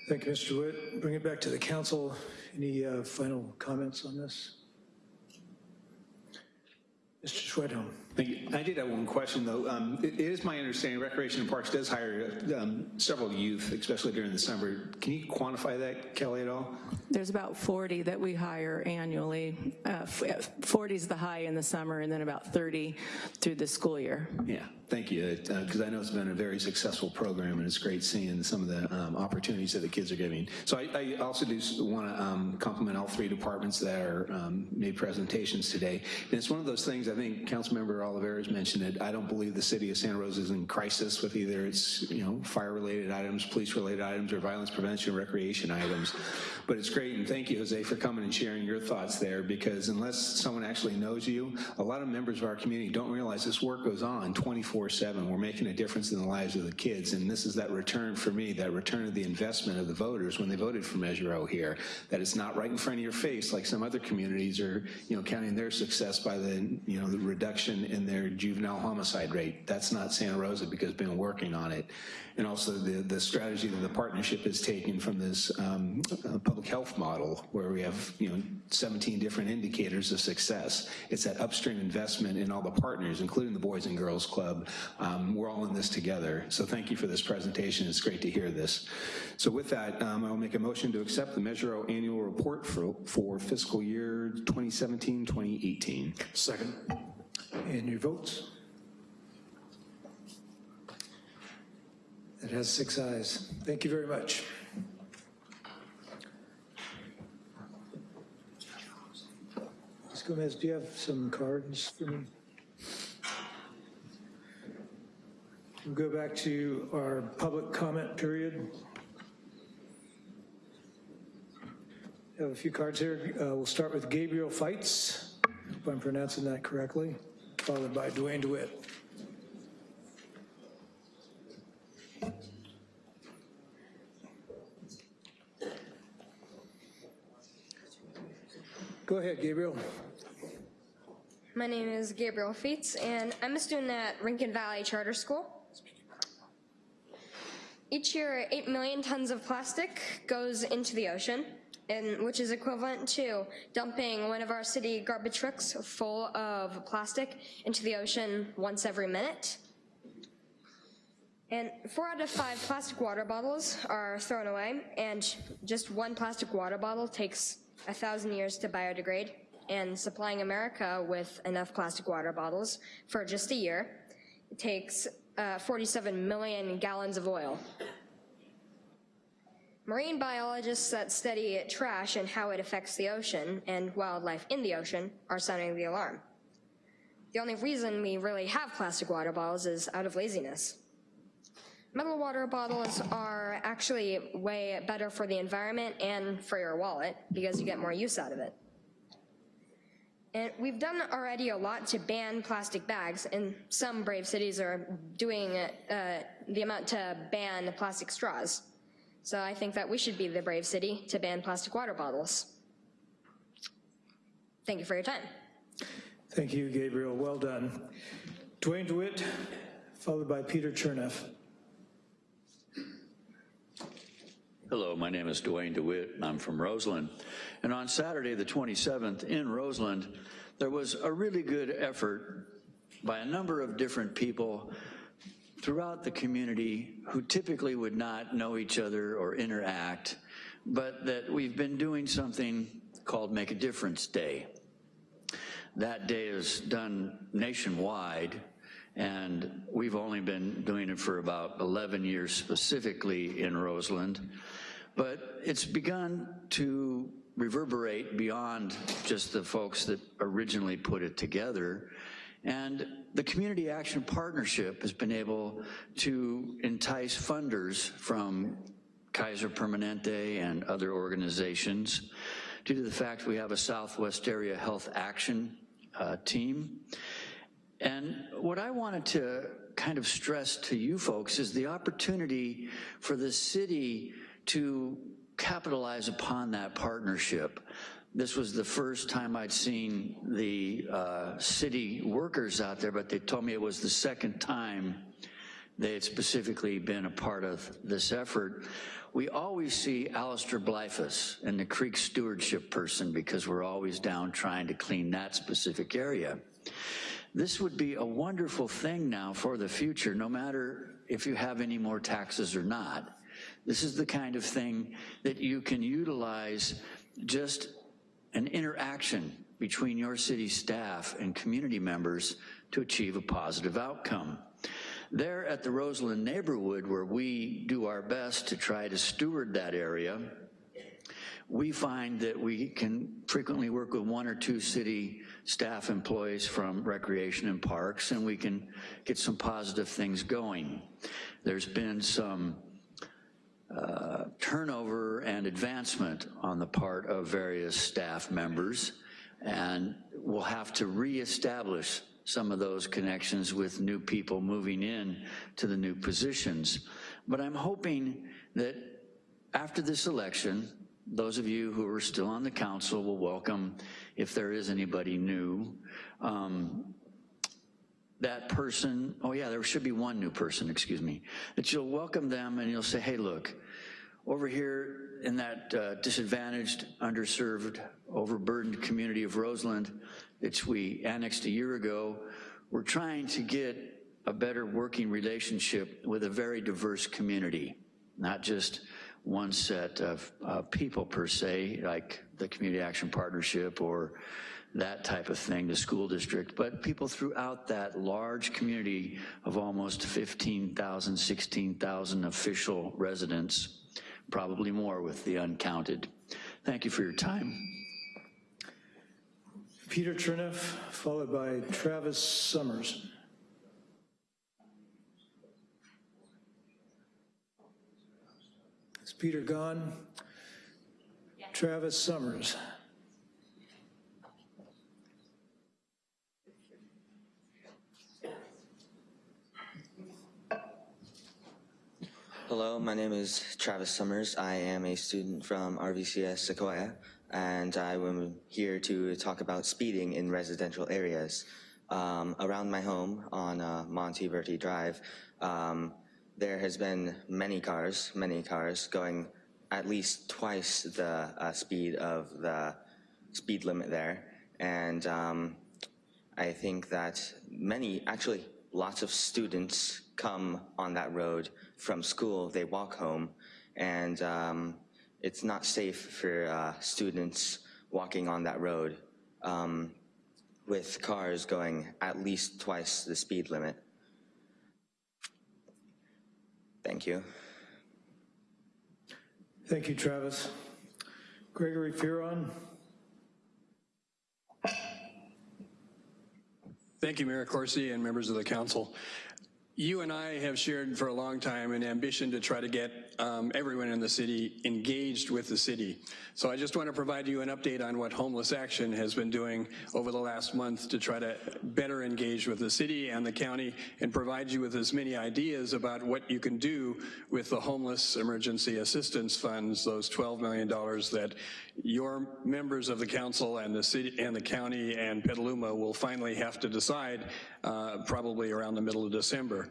S1: Thank you, Mr. Witt. Bring it back to the council. Any uh, final comments on this? Mr. Schwedhelm.
S16: Thank you. I did have one question, though. Um, It it is my understanding Recreation and Parks does hire um, several youth, especially during the summer. Can you quantify that, Kelly, at all?
S22: There's about 40 that we hire annually. Uh, 40 is the high in the summer, and then about 30 through the school year.
S16: Yeah, thank you, because I know it's been a very successful program, and it's great seeing some of the um, opportunities that the kids are giving. So I, I also do want to compliment all three departments that are um, made presentations today. And it's one of those things, I think Councilmember Olivares mentioned it, I don't believe the city of Santa Rosa is in crisis with either its, you know, fire-related items, police-related items, or violence prevention, recreation items. But it's great, and thank you, Jose, for coming and sharing your thoughts there, because unless someone actually knows you, a lot of members of our community don't realize this work goes on 24-7. We're making a difference in the lives of the kids, and this is that return for me, that return of the investment of the voters when they voted for Measure O here, that it's not right in front of your face like some other communities are, you know, counting their success by the, you know, the reduction in their juvenile homicide rate. That's not Santa Rosa because we've been working on it. And also the, the strategy that the partnership is taking from this um, uh, public health model where we have, you know, 17 different indicators of success. It's that upstream investment in all the partners, including the Boys and Girls Club. Um, we're all in this together. So thank you for this presentation. It's great to hear this. So with that, um, I'll make a motion to accept the Measure O annual report for, for fiscal year 2017-2018.
S1: Second. And your votes? It has six ayes. Thank you very much. Ms. Gomez, do you have some cards for me? We'll go back to our public comment period. I have a few cards here. Uh, We'll start with Gabriel Fights, if I'm pronouncing that correctly, followed by Dwayne DeWitt. Go ahead, Gabriel.
S28: My name is Gabriel Feets, and I'm a student at Rincon Valley Charter School. Each year, 8 million tons of plastic goes into the ocean, and which is equivalent to dumping one of our city garbage trucks full of plastic into the ocean once every minute. And four out of five plastic water bottles are thrown away, and just one plastic water bottle takes a thousand years to biodegrade. And supplying America with enough plastic water bottles for just a year takes uh, 47 million gallons of oil. Marine biologists that study trash and how it affects the ocean and wildlife in the ocean are sounding the alarm. The only reason we really have plastic water bottles is out of laziness. Metal water bottles are actually way better for the environment and for your wallet because you get more use out of it. And we've done already a lot to ban plastic bags, and some brave cities are doing uh, the amount to ban plastic straws. So I think that we should be the brave city to ban plastic water bottles. Thank you for your time.
S1: Thank you, Gabriel. Well done. Dwayne DeWitt, followed by Peter Cherneff.
S5: Hello, my name is Dwayne DeWitt, and I'm from Roseland. And on Saturday, the 27th, in Roseland, there was a really good effort by a number of different people throughout the community who typically would not know each other or interact, but that we've been doing something called Make a Difference Day. That day is done nationwide, and we've only been doing it for about 11 years specifically in Roseland. But it's begun to reverberate beyond just the folks that originally put it together. And the Community Action Partnership has been able to entice funders from Kaiser Permanente and other organizations due to the fact we have a Southwest Area Health Action uh, team. And what I wanted to kind of stress to you folks is the opportunity for the city to capitalize upon that partnership. This was the first time I'd seen the uh, city workers out there, but they told me it was the second time they had specifically been a part of this effort. We always see Alistair Blyfus and the creek stewardship person because we're always down trying to clean that specific area. This would be a wonderful thing now for the future, no matter if you have any more taxes or not. This is the kind of thing that you can utilize just an interaction between your city staff and community members to achieve a positive outcome. There at the Roseland neighborhood where we do our best to try to steward that area, we find that we can frequently work with one or two city staff employees from Recreation and Parks and we can get some positive things going. There's been some uh, turnover and advancement on the part of various staff members and we'll have to reestablish some of those connections with new people moving in to the new positions. But I'm hoping that after this election, those of you who are still on the council will welcome, if there is anybody new, um, that person, oh yeah, there should be one new person, excuse me, that you'll welcome them and you'll say, hey, look, over here in that uh, disadvantaged, underserved, overburdened community of Roseland, which we annexed a year ago, we're trying to get a better working relationship with a very diverse community, not just one set of uh, people per se, like the Community Action Partnership or that type of thing, the school district, but people throughout that large community of almost 15,000, 16,000 official residents, probably more with the uncounted. Thank you for your time.
S1: Peter Cherneff, followed by Travis Summers. Is Peter gone? Travis Summers.
S29: Hello, my name is Travis Summers. I am a student from RVCS Sequoia, and I am here to talk about speeding in residential areas. Um, around my home on uh, Monteverdi Drive, um, there has been many cars, many cars going at least twice the uh, speed of the speed limit there. And um, I think that many, actually lots of students come on that road from school, they walk home, and um, it's not safe for uh, students walking on that road um, with cars going at least twice the speed limit. Thank you.
S1: Thank you, Travis. Gregory Fearon.
S30: Thank you, Mayor Coursey and members of the council. You and I have shared for a long time an ambition to try to get um, everyone in the city engaged with the city. So I just want to provide you an update on what Homeless Action has been doing over the last month to try to better engage with the city and the county and provide you with as many ideas about what you can do with the Homeless Emergency Assistance Funds, those $12 million that your members of the council and the city and the county and Petaluma will finally have to decide uh, probably around the middle of December.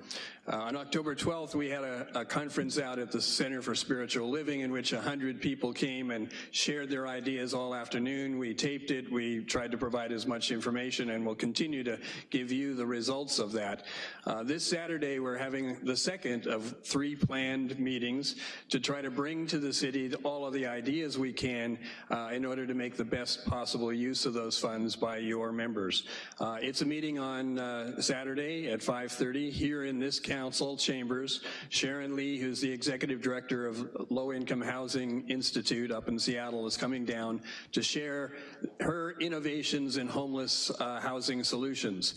S30: Uh, on October 12th, we had a, a, conference out at the Center for Spiritual Living in which 100 people came and shared their ideas all afternoon. We taped it, we tried to provide as much information and we'll continue to give you the results of that. Uh, this Saturday, we're having the second of three planned meetings to try to bring to the city all of the ideas we can uh, in order to make the best possible use of those funds by your members. Uh, it's a meeting on uh, Saturday at 5.30 here in this Council chambers, Sharon Lee, who's the executive director of Low Income Housing Institute up in Seattle, is coming down to share her innovations in homeless uh, housing solutions.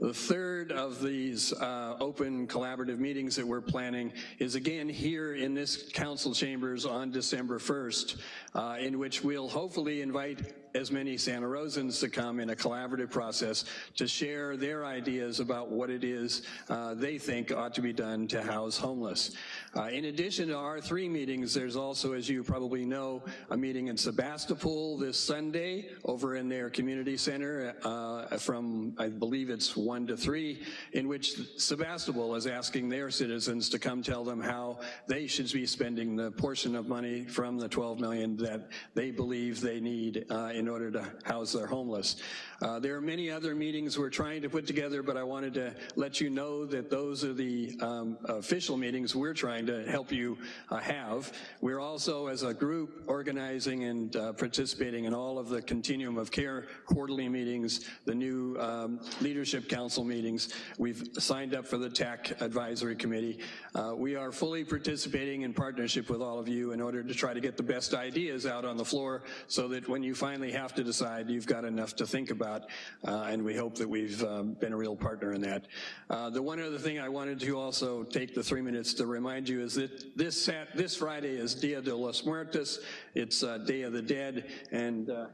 S30: The third of these uh, open collaborative meetings that we're planning is again here in this council chambers on December 1st, uh, in which we'll hopefully invite as many Santa Rosans to come in a collaborative process to share their ideas about what it is uh, they think ought to be done to house homeless. Uh, in addition to our three meetings, there's also, as you probably know, a meeting in Sebastopol this Sunday over in their community center uh, from, I believe it's one to three, in which Sebastopol is asking their citizens to come tell them how they should be spending the portion of money from the 12 million that they believe they need uh, in order to house their homeless. Uh, there are many other meetings we're trying to put together, but I wanted to let you know that those are the um, official meetings we're trying to help you uh, have. We're also, as a group, organizing and uh, participating in all of the Continuum of Care quarterly meetings, the new um, Leadership Council meetings. We've signed up for the TAC Advisory Committee. Uh, we are fully participating in partnership with all of you in order to try to get the best ideas out on the floor so that when you finally have to decide, you've got enough to think about, uh, and we hope that we've um, been a real partner in that. Uh, the one other thing I wanted to also take the three minutes to remind you is that this, sat, this Friday is Dia de los Muertos, it's uh, Day of the Dead, and uh,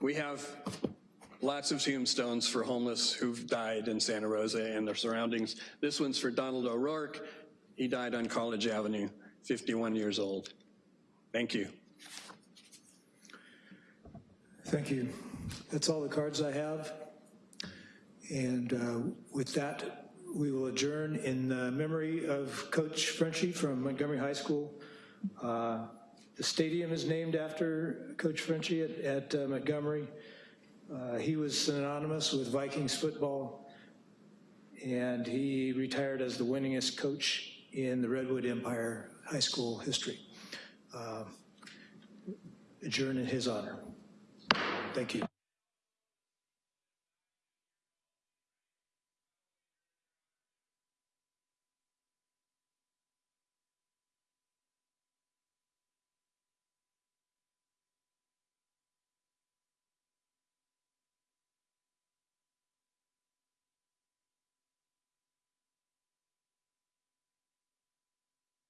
S30: we have lots of tombstones for homeless who've died in Santa Rosa and their surroundings. This one's for Donald O'Rourke. He died on College Avenue, 51 years old. Thank you.
S1: Thank you. That's all the cards I have. And uh, with that, we will adjourn in memory of Coach Frenchy from Montgomery High School. Uh, the stadium is named after Coach Frenchy at, at uh, Montgomery. Uh, he was synonymous with Vikings football, and he retired as the winningest coach in the Redwood Empire High School history. Uh, adjourn in his honor. Thank you.